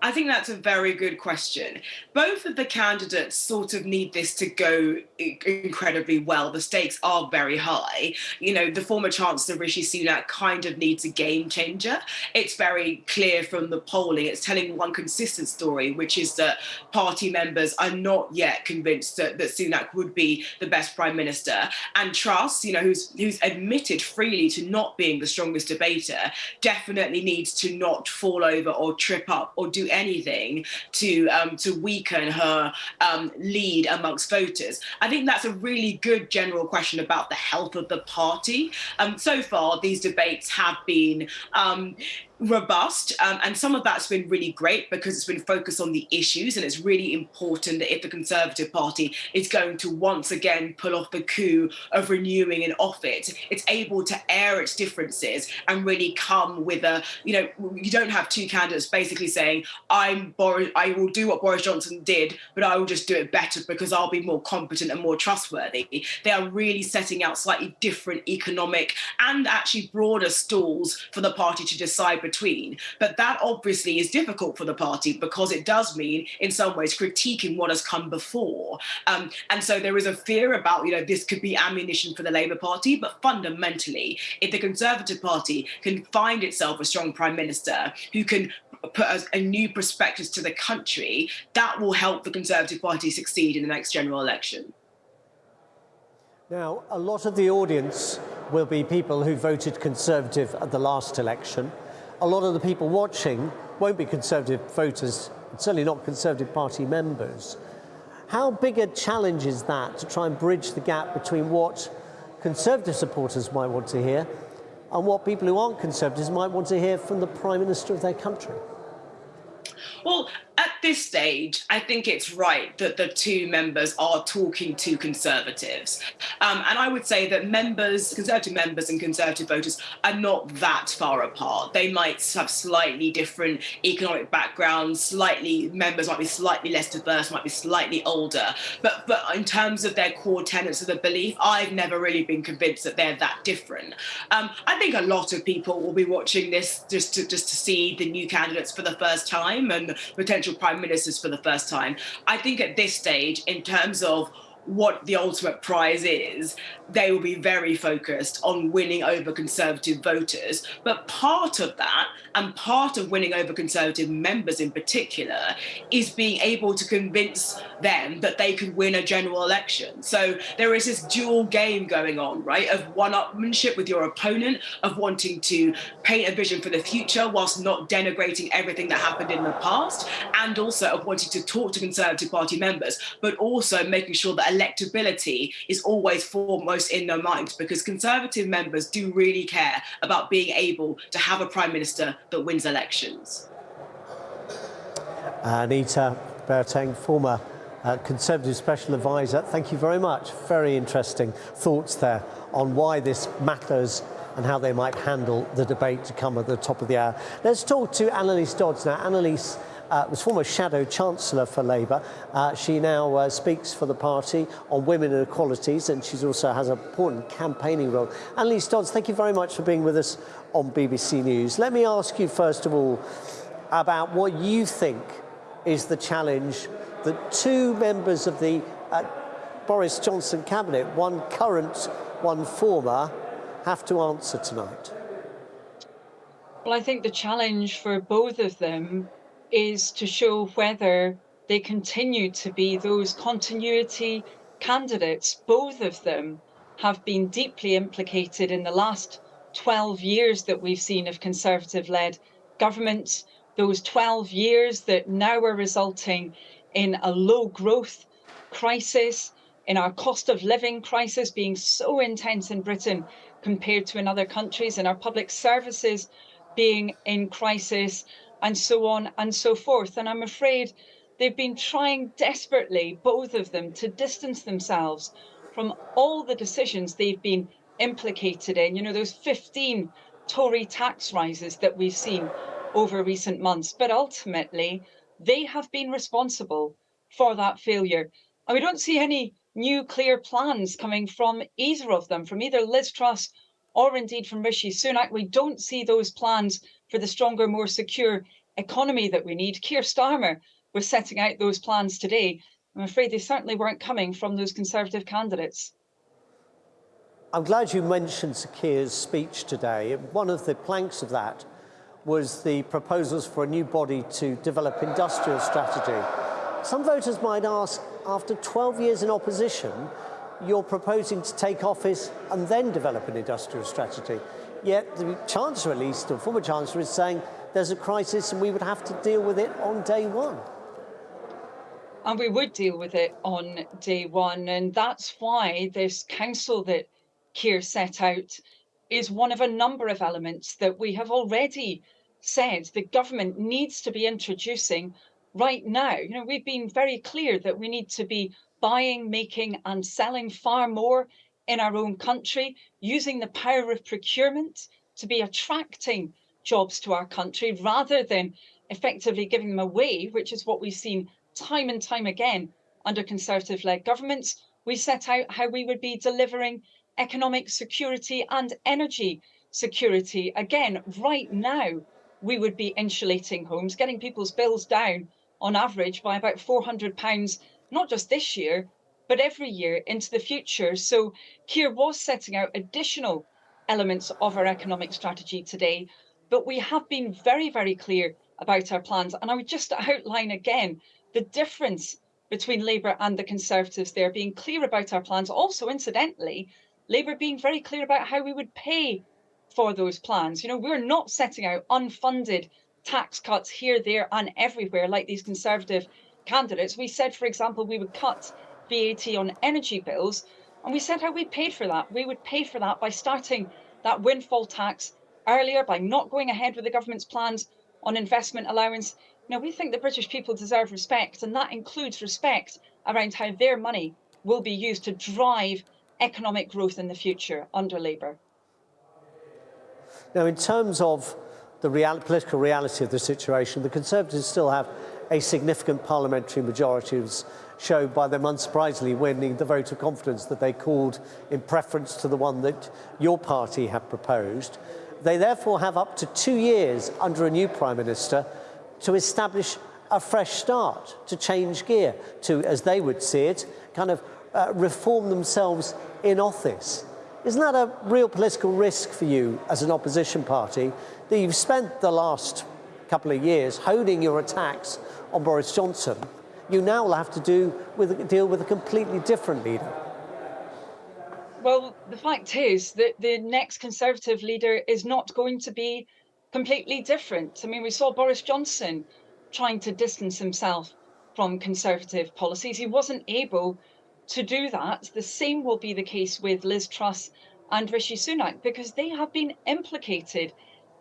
I think that's a very good question. Both of the candidates sort of need this to go incredibly well. The stakes are very high. You know, the former Chancellor Rishi Sunak kind of needs a game changer. It's very clear from the polling. It's telling one consistent story, which is that party members are not yet convinced that, that Sunak would be the best prime minister. And Truss, you know, who's who's admitted freely to not being the strongest debater, definitely needs to not fall over or trip up or do anything to um, to weaken her um, lead amongst voters? I think that's a really good general question about the health of the party. Um, so far, these debates have been um, robust um, and some of that's been really great because it's been focused on the issues and it's really important that if the Conservative Party is going to once again pull off the coup of renewing an office, it's able to air its differences and really come with a, you know, you don't have two candidates basically saying, I'm Boris, I will do what Boris Johnson did, but I will just do it better because I'll be more competent and more trustworthy. They are really setting out slightly different economic and actually broader stalls for the party to decide between. But that obviously is difficult for the party because it does mean, in some ways, critiquing what has come before. Um, and so there is a fear about, you know, this could be ammunition for the Labour Party. But fundamentally, if the Conservative Party can find itself a strong prime minister who can put a, new perspective to the country, that will help the Conservative Party succeed in the next general election. Now, a lot of the audience will be people who voted Conservative at the last election a lot of the people watching won't be Conservative voters, certainly not Conservative Party members. How big a challenge is that to try and bridge the gap between what Conservative supporters might want to hear and what people who aren't Conservatives might want to hear from the Prime Minister of their country? Well, at this stage, I think it's right that the two members are talking to Conservatives. Um, and I would say that members, Conservative members and Conservative voters are not that far apart. They might have slightly different economic backgrounds, slightly, members might be slightly less diverse, might be slightly older. But, but in terms of their core tenets of the belief, I've never really been convinced that they're that different. Um, I think a lot of people will be watching this just to, just to see the new candidates for the first time and potential prime ministers for the first time. I think at this stage, in terms of what the ultimate prize is, they will be very focused on winning over Conservative voters. But part of that, and part of winning over Conservative members in particular, is being able to convince them that they could win a general election. So there is this dual game going on, right, of one-upmanship with your opponent, of wanting to paint a vision for the future whilst not denigrating everything that happened in the past, and also of wanting to talk to Conservative Party members, but also making sure that electability is always foremost in their minds because Conservative members do really care about being able to have a Prime Minister that wins elections. Anita Boateng, former uh, Conservative Special Advisor, thank you very much. Very interesting thoughts there on why this matters and how they might handle the debate to come at the top of the hour. Let's talk to Anneliese Dodds now. Anneliese, uh, was former Shadow Chancellor for Labour. Uh, she now uh, speaks for the party on women and equalities and she also has an important campaigning role. Anneliese Dodds, thank you very much for being with us on BBC News. Let me ask you first of all about what you think is the challenge that two members of the uh, Boris Johnson cabinet, one current, one former, have to answer tonight. Well, I think the challenge for both of them is to show whether they continue to be those continuity candidates. Both of them have been deeply implicated in the last 12 years that we've seen of Conservative-led governments, those 12 years that now are resulting in a low growth crisis, in our cost of living crisis being so intense in Britain compared to in other countries, and our public services being in crisis, and so on and so forth. And I'm afraid they've been trying desperately, both of them, to distance themselves from all the decisions they've been implicated in. You know, those 15 Tory tax rises that we've seen over recent months. But ultimately, they have been responsible for that failure. And we don't see any new clear plans coming from either of them, from either Liz Truss or indeed from Rishi Sunak. We don't see those plans for the stronger, more secure economy that we need. Keir Starmer was setting out those plans today. I'm afraid they certainly weren't coming from those Conservative candidates. I'm glad you mentioned Keir's speech today. One of the planks of that was the proposals for a new body to develop industrial strategy. Some voters might ask, after 12 years in opposition, you're proposing to take office and then develop an industrial strategy. Yet the Chancellor, at least, or former Chancellor, is saying there's a crisis and we would have to deal with it on day one. And we would deal with it on day one. And that's why this council that Keir set out is one of a number of elements that we have already said the government needs to be introducing right now. You know, we've been very clear that we need to be buying, making and selling far more in our own country, using the power of procurement to be attracting jobs to our country rather than effectively giving them away, which is what we've seen time and time again under Conservative-led governments. We set out how we would be delivering economic security and energy security. Again, right now, we would be insulating homes, getting people's bills down on average by about £400 not just this year, but every year into the future. So Keir was setting out additional elements of our economic strategy today, but we have been very, very clear about our plans. And I would just outline again the difference between Labour and the Conservatives there, being clear about our plans. Also, incidentally, Labour being very clear about how we would pay for those plans. You know, we're not setting out unfunded tax cuts here, there and everywhere like these Conservative candidates, we said, for example, we would cut VAT on energy bills, and we said how we paid for that. We would pay for that by starting that windfall tax earlier, by not going ahead with the government's plans on investment allowance. Now, we think the British people deserve respect, and that includes respect around how their money will be used to drive economic growth in the future under Labour. Now, in terms of the real political reality of the situation, the Conservatives still have a significant parliamentary majority was shown by them unsurprisingly winning the vote of confidence that they called in preference to the one that your party had proposed. They therefore have up to two years under a new Prime Minister to establish a fresh start, to change gear, to, as they would see it, kind of uh, reform themselves in office. Isn't that a real political risk for you as an opposition party that you've spent the last couple of years honing your attacks on Boris Johnson, you now will have to do with, deal with a completely different leader. Well, the fact is that the next Conservative leader is not going to be completely different. I mean, we saw Boris Johnson trying to distance himself from Conservative policies. He wasn't able to do that. The same will be the case with Liz Truss and Rishi Sunak because they have been implicated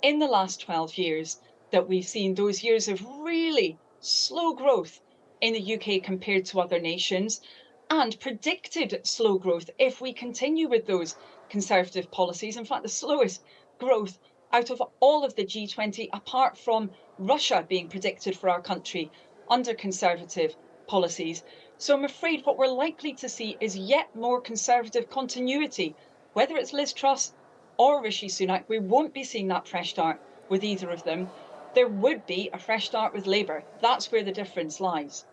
in the last 12 years that we've seen those years of really slow growth in the UK compared to other nations and predicted slow growth if we continue with those conservative policies. In fact, the slowest growth out of all of the G20, apart from Russia being predicted for our country under conservative policies. So I'm afraid what we're likely to see is yet more conservative continuity, whether it's Liz Truss or Rishi Sunak. We won't be seeing that fresh start with either of them there would be a fresh start with Labour. That's where the difference lies.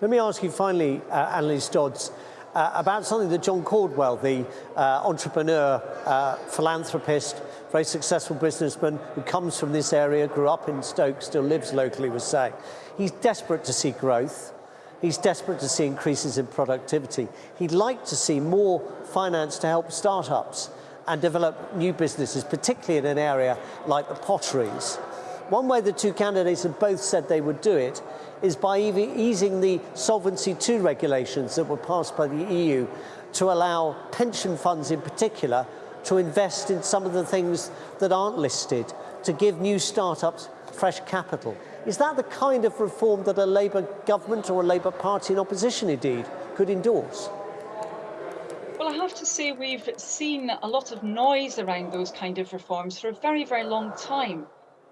Let me ask you finally, uh, Anneliese Dodds, uh, about something that John Caudwell, the uh, entrepreneur, uh, philanthropist, very successful businessman who comes from this area, grew up in Stoke, still lives locally, was saying. He's desperate to see growth. He's desperate to see increases in productivity. He'd like to see more finance to help startups and develop new businesses, particularly in an area like the potteries. One way the two candidates have both said they would do it is by easing the Solvency II regulations that were passed by the EU to allow pension funds in particular to invest in some of the things that aren't listed, to give new startups fresh capital. Is that the kind of reform that a Labour government or a Labour Party in opposition indeed could endorse? I have to say we've seen a lot of noise around those kind of reforms for a very, very long time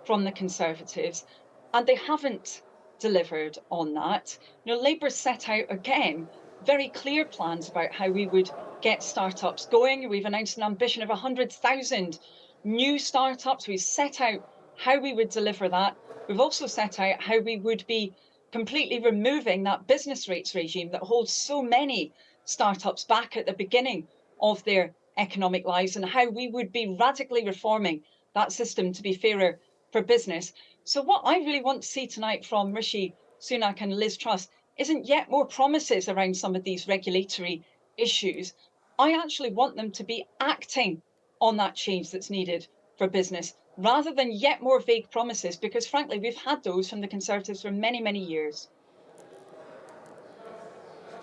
from the Conservatives, and they haven't delivered on that. Know, Labour set out again very clear plans about how we would get startups going. We've announced an ambition of 100,000 new startups. We've set out how we would deliver that. We've also set out how we would be completely removing that business rates regime that holds so many startups back at the beginning of their economic lives and how we would be radically reforming that system to be fairer for business. So what I really want to see tonight from Rishi Sunak and Liz Truss isn't yet more promises around some of these regulatory issues. I actually want them to be acting on that change that's needed for business rather than yet more vague promises, because frankly, we've had those from the Conservatives for many, many years.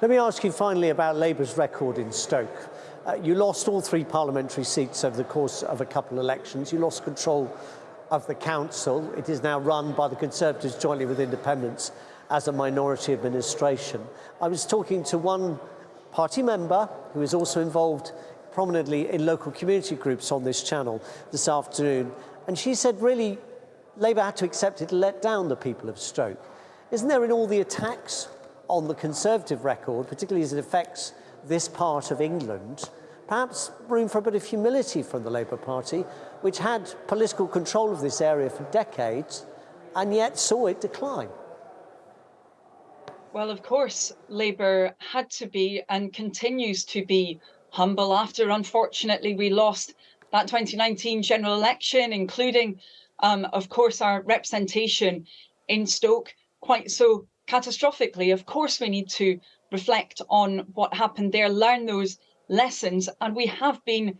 Let me ask you finally about Labour's record in Stoke. Uh, you lost all three parliamentary seats over the course of a couple of elections. You lost control of the council. It is now run by the Conservatives jointly with Independents as a minority administration. I was talking to one party member who is also involved prominently in local community groups on this channel this afternoon, and she said really Labour had to accept it let down the people of Stoke. Isn't there in all the attacks on the Conservative record, particularly as it affects this part of England, perhaps room for a bit of humility from the Labour Party, which had political control of this area for decades and yet saw it decline? Well, of course, Labour had to be and continues to be humble after, unfortunately, we lost that 2019 general election, including, um, of course, our representation in Stoke quite so catastrophically. Of course, we need to reflect on what happened there, learn those lessons, and we have been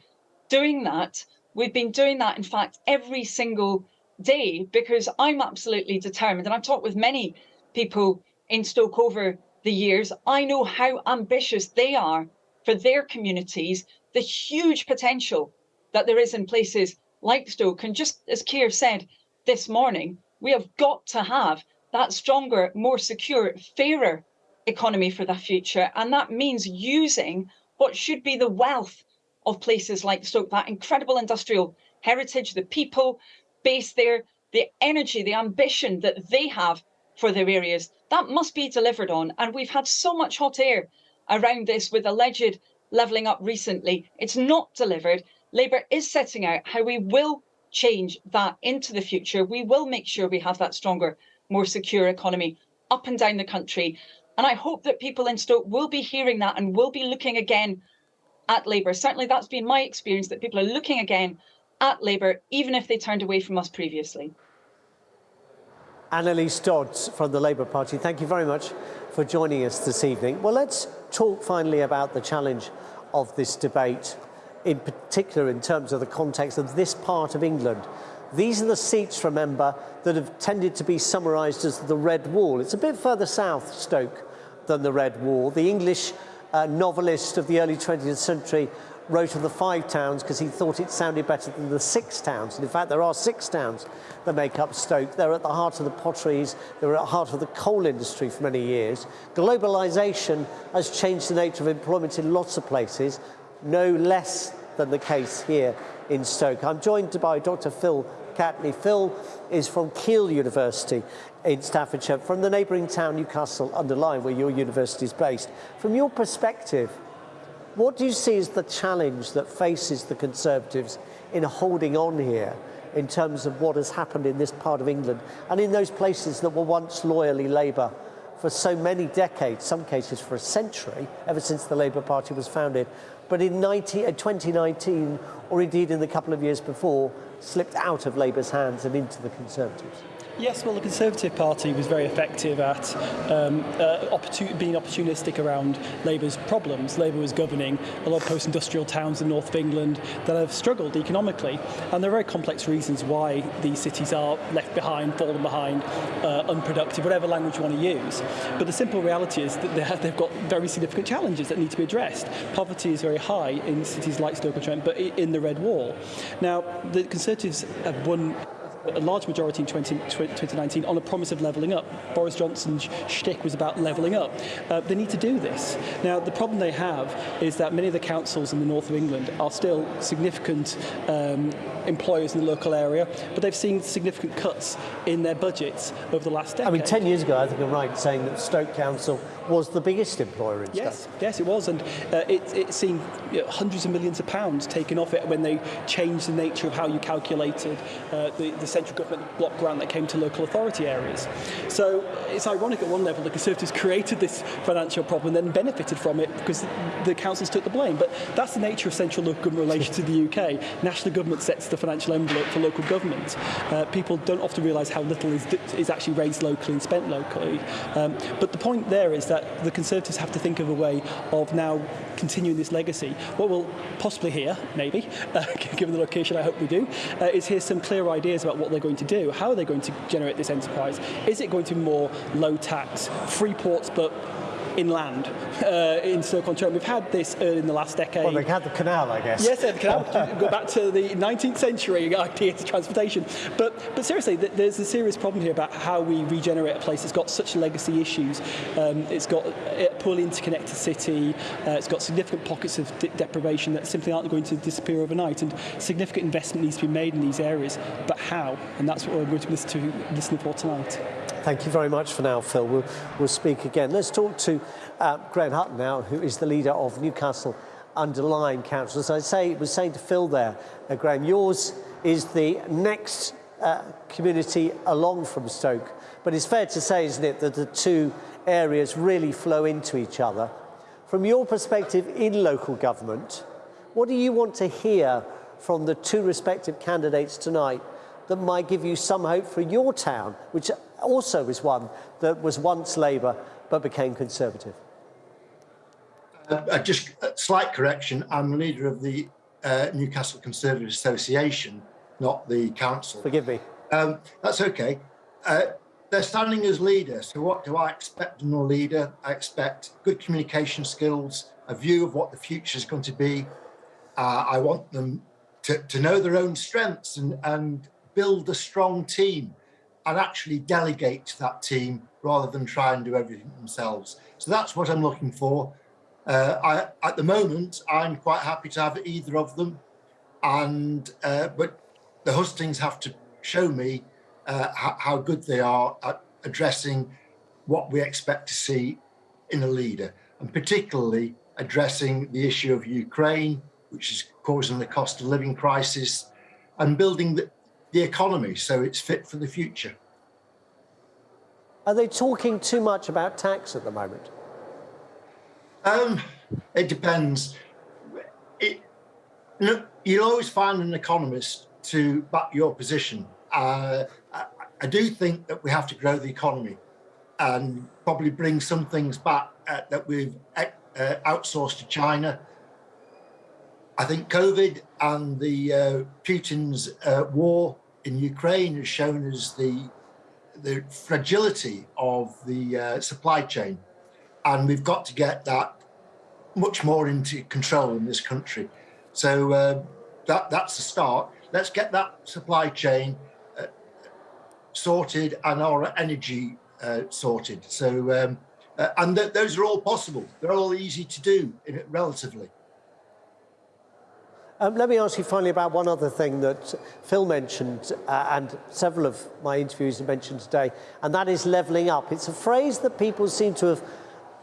doing that. We've been doing that, in fact, every single day because I'm absolutely determined, and I've talked with many people in Stoke over the years, I know how ambitious they are for their communities, the huge potential that there is in places like Stoke. And just as Keir said this morning, we have got to have that stronger, more secure, fairer economy for the future. And that means using what should be the wealth of places like Stoke, that incredible industrial heritage, the people based there, the energy, the ambition that they have for their areas. That must be delivered on. And we've had so much hot air around this with alleged levelling up recently. It's not delivered. Labour is setting out how we will change that into the future. We will make sure we have that stronger, more secure economy up and down the country. And I hope that people in Stoke will be hearing that and will be looking again at Labour. Certainly that's been my experience that people are looking again at Labour, even if they turned away from us previously. Anneliese Dodds from the Labour Party, thank you very much for joining us this evening. Well, let's talk finally about the challenge of this debate, in particular in terms of the context of this part of England. These are the seats, remember, that have tended to be summarised as the Red Wall. It's a bit further south, Stoke, than the Red Wall. The English uh, novelist of the early 20th century wrote of the five towns because he thought it sounded better than the six towns. And in fact, there are six towns that make up Stoke. They're at the heart of the potteries, they're at the heart of the coal industry for many years. Globalisation has changed the nature of employment in lots of places, no less than the case here in Stoke. I'm joined by Dr. Phil Catney. Phil is from Keele University in Staffordshire, from the neighbouring town Newcastle under Lyme, where your university is based. From your perspective, what do you see as the challenge that faces the Conservatives in holding on here in terms of what has happened in this part of England and in those places that were once loyally Labour for so many decades, some cases for a century, ever since the Labour Party was founded. But in 19, uh, 2019, or indeed in the couple of years before, slipped out of Labour's hands and into the Conservatives. Yes, well, the Conservative Party was very effective at um, uh, opportun being opportunistic around Labour's problems. Labour was governing a lot of post-industrial towns in north of England that have struggled economically, and there are very complex reasons why these cities are left behind, fallen behind, uh, unproductive, whatever language you want to use. But the simple reality is that they have, they've got very significant challenges that need to be addressed. Poverty is very high in cities like Stoke-on-Trent, but in the Red Wall. Now, the Conservatives have won a large majority in 20, 2019 on a promise of levelling up. Boris Johnson's shtick was about levelling up. Uh, they need to do this. Now, the problem they have is that many of the councils in the north of England are still significant um, employers in the local area, but they've seen significant cuts in their budgets over the last decade. I mean, 10 years ago, I think I'm right saying that Stoke Council was the biggest employer in yes, Stoke. Yes, it was, and uh, it, it seen you know, hundreds of millions of pounds taken off it when they changed the nature of how you calculated uh, the, the central government block grant that came to local authority areas. So it's ironic at one level the Conservatives <laughs> created this financial problem and then benefited from it because the councils took the blame. But that's the nature of central local government relations to the UK. National government sets the financial envelope for local government. Uh, people don't often realise how little is, is actually raised locally and spent locally. Um, but the point there is that the Conservatives have to think of a way of now continuing this legacy. What we'll possibly hear, maybe, <laughs> uh, given the location, I hope we do, uh, is hear some clear ideas about what they're going to do. How are they going to generate this enterprise? Is it going to be more low tax, free ports, but inland uh, in Stoke-on-Trent. We've had this early in the last decade. Well, they had the canal, I guess. Yes, the canal. <laughs> Go back to the 19th century idea to transportation. But, but seriously, there's a serious problem here about how we regenerate a place that's got such legacy issues. Um, it's got a poorly interconnected city. Uh, it's got significant pockets of de deprivation that simply aren't going to disappear overnight. And significant investment needs to be made in these areas. But how? And that's what we're going to listen to listening for tonight. Thank you very much for now, Phil. We'll, we'll speak again. Let's talk to uh, Graham Hutton now, who is the leader of Newcastle under Lyme Council. As I say, was saying to Phil there, uh, Graham, yours is the next uh, community along from Stoke. But it's fair to say, isn't it, that the two areas really flow into each other. From your perspective in local government, what do you want to hear from the two respective candidates tonight that might give you some hope for your town, which also is one that was once Labour but became Conservative? Uh, just a slight correction, I'm the leader of the uh, Newcastle Conservative Association, not the council. Forgive me. Um, that's okay. Uh, they're standing as leaders, so what do I expect from a leader? I expect good communication skills, a view of what the future is going to be. Uh, I want them to, to know their own strengths and, and build a strong team and actually delegate to that team rather than try and do everything themselves. So that's what I'm looking for. Uh, I, at the moment, I'm quite happy to have either of them, and uh, but the hustings have to show me uh, how, how, good they are at addressing what we expect to see in a leader, and particularly addressing the issue of Ukraine, which is causing the cost of living crisis, and building the, the economy so it's fit for the future. Are they talking too much about tax at the moment? Um, it depends. It, you'll always find an economist to back your position. Uh, I, I, do think that we have to grow the economy and probably bring some things back uh, that we've uh, outsourced to China. I think COVID and the uh, Putin's uh, war in Ukraine has shown us the the fragility of the uh, supply chain, and we've got to get that much more into control in this country. So uh, that that's the start. Let's get that supply chain uh, sorted and our energy uh, sorted. So um, uh, and th those are all possible. They're all easy to do relatively. Um, let me ask you finally about one other thing that Phil mentioned uh, and several of my interviews have mentioned today, and that is levelling up. It's a phrase that people seem to have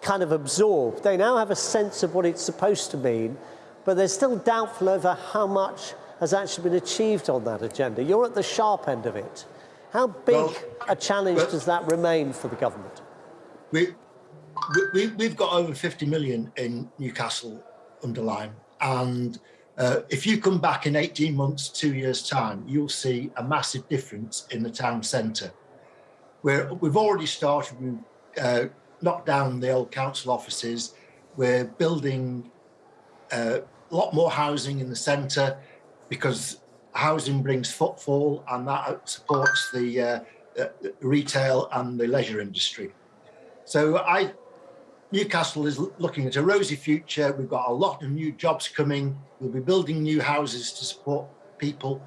kind of absorbed. They now have a sense of what it's supposed to mean, but they're still doubtful over how much has actually been achieved on that agenda. You're at the sharp end of it. How big well, a challenge does that remain for the government? we, we, we've got over 50 million in Newcastle under Lyme. And uh, if you come back in 18 months, two years time, you'll see a massive difference in the town centre. Where we've already started, we've uh, knocked down the old council offices. We're building uh, a lot more housing in the centre because housing brings footfall and that supports the, uh, retail and the leisure industry. So I, Newcastle is looking at a rosy future. We've got a lot of new jobs coming. We'll be building new houses to support people.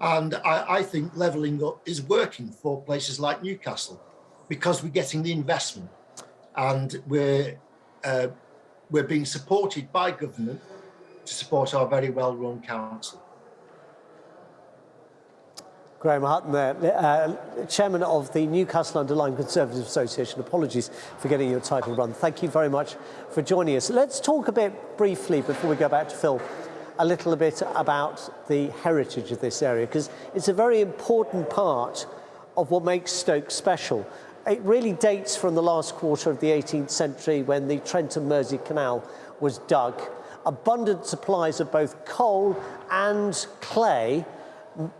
And I, I think levelling up is working for places like Newcastle because we're getting the investment and we're, uh, we're being supported by government to support our very well-run council. Graham Hutton there, uh, Chairman of the Newcastle under Lyme Conservative Association. Apologies for getting your title wrong. Thank you very much for joining us. Let's talk a bit briefly before we go back to Phil a little bit about the heritage of this area because it's a very important part of what makes Stoke special. It really dates from the last quarter of the 18th century when the Trent and Mersey Canal was dug. Abundant supplies of both coal and clay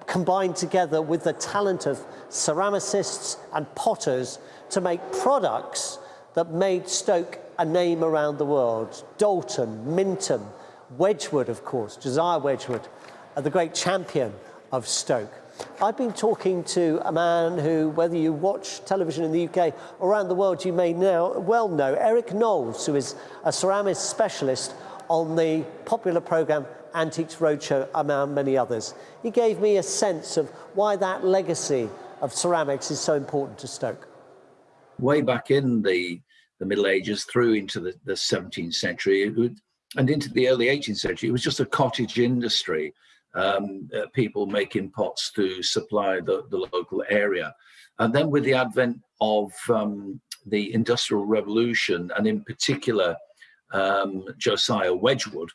combined together with the talent of ceramicists and potters to make products that made Stoke a name around the world. Doulton, Minton, Wedgwood, of course, Josiah Wedgwood, the great champion of Stoke. I've been talking to a man who, whether you watch television in the UK or around the world, you may now well know, Eric Knowles, who is a ceramist specialist on the popular programme Antiques Roadshow, among many others. He gave me a sense of why that legacy of ceramics is so important to Stoke. Way back in the, the Middle Ages through into the, the 17th century and into the early 18th century, it was just a cottage industry. Um, uh, people making pots to supply the, the local area. And then with the advent of um, the Industrial Revolution, and in particular, um, Josiah Wedgwood,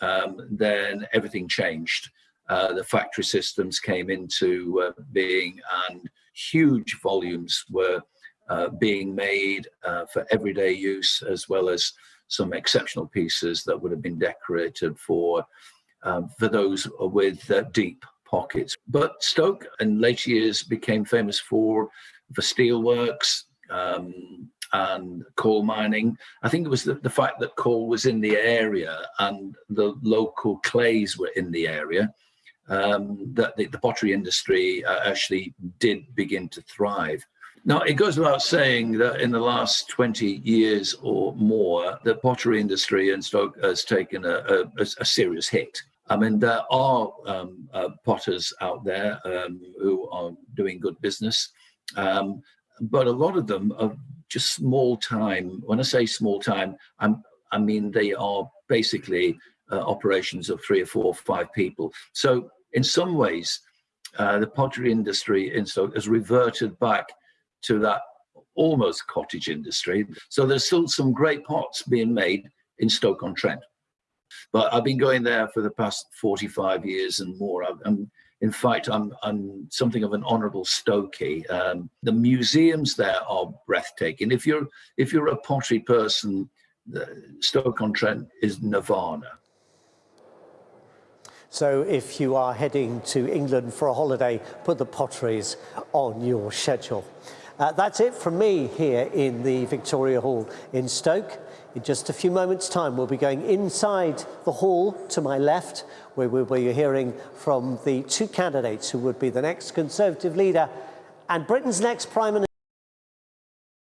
um, then everything changed. Uh, the factory systems came into uh, being and huge volumes were uh, being made uh, for everyday use as well as some exceptional pieces that would have been decorated for um, for those with uh, deep pockets. But Stoke in later years became famous for the steelworks, um, and coal mining. I think it was the, the fact that coal was in the area and the local clays were in the area um, that the, the, pottery industry uh, actually did begin to thrive. Now, it goes without saying that in the last 20 years or more, the pottery industry in Stoke has taken a, a, a serious hit. I mean, there are um, uh, potters out there um, who are doing good business, um, but a lot of them are just small time. When I say small time, I'm, I mean they are basically uh, operations of three or four or five people. So in some ways, uh, the pottery industry in Stoke has reverted back to that almost cottage industry. So there's still some great pots being made in Stoke-on-Trent. But I've been going there for the past 45 years and more. I'm, in fact, I'm, I'm something of an honourable Stokey. Um, the museums there are breathtaking. If you're if you're a pottery person, Stoke-on-Trent is nirvana. So if you are heading to England for a holiday, put the potteries on your schedule. Uh, that's it from me here in the Victoria Hall in Stoke. In just a few moments' time, we'll be going inside the hall to my left, where we'll be hearing from the two candidates who would be the next Conservative leader and Britain's next Prime Minister.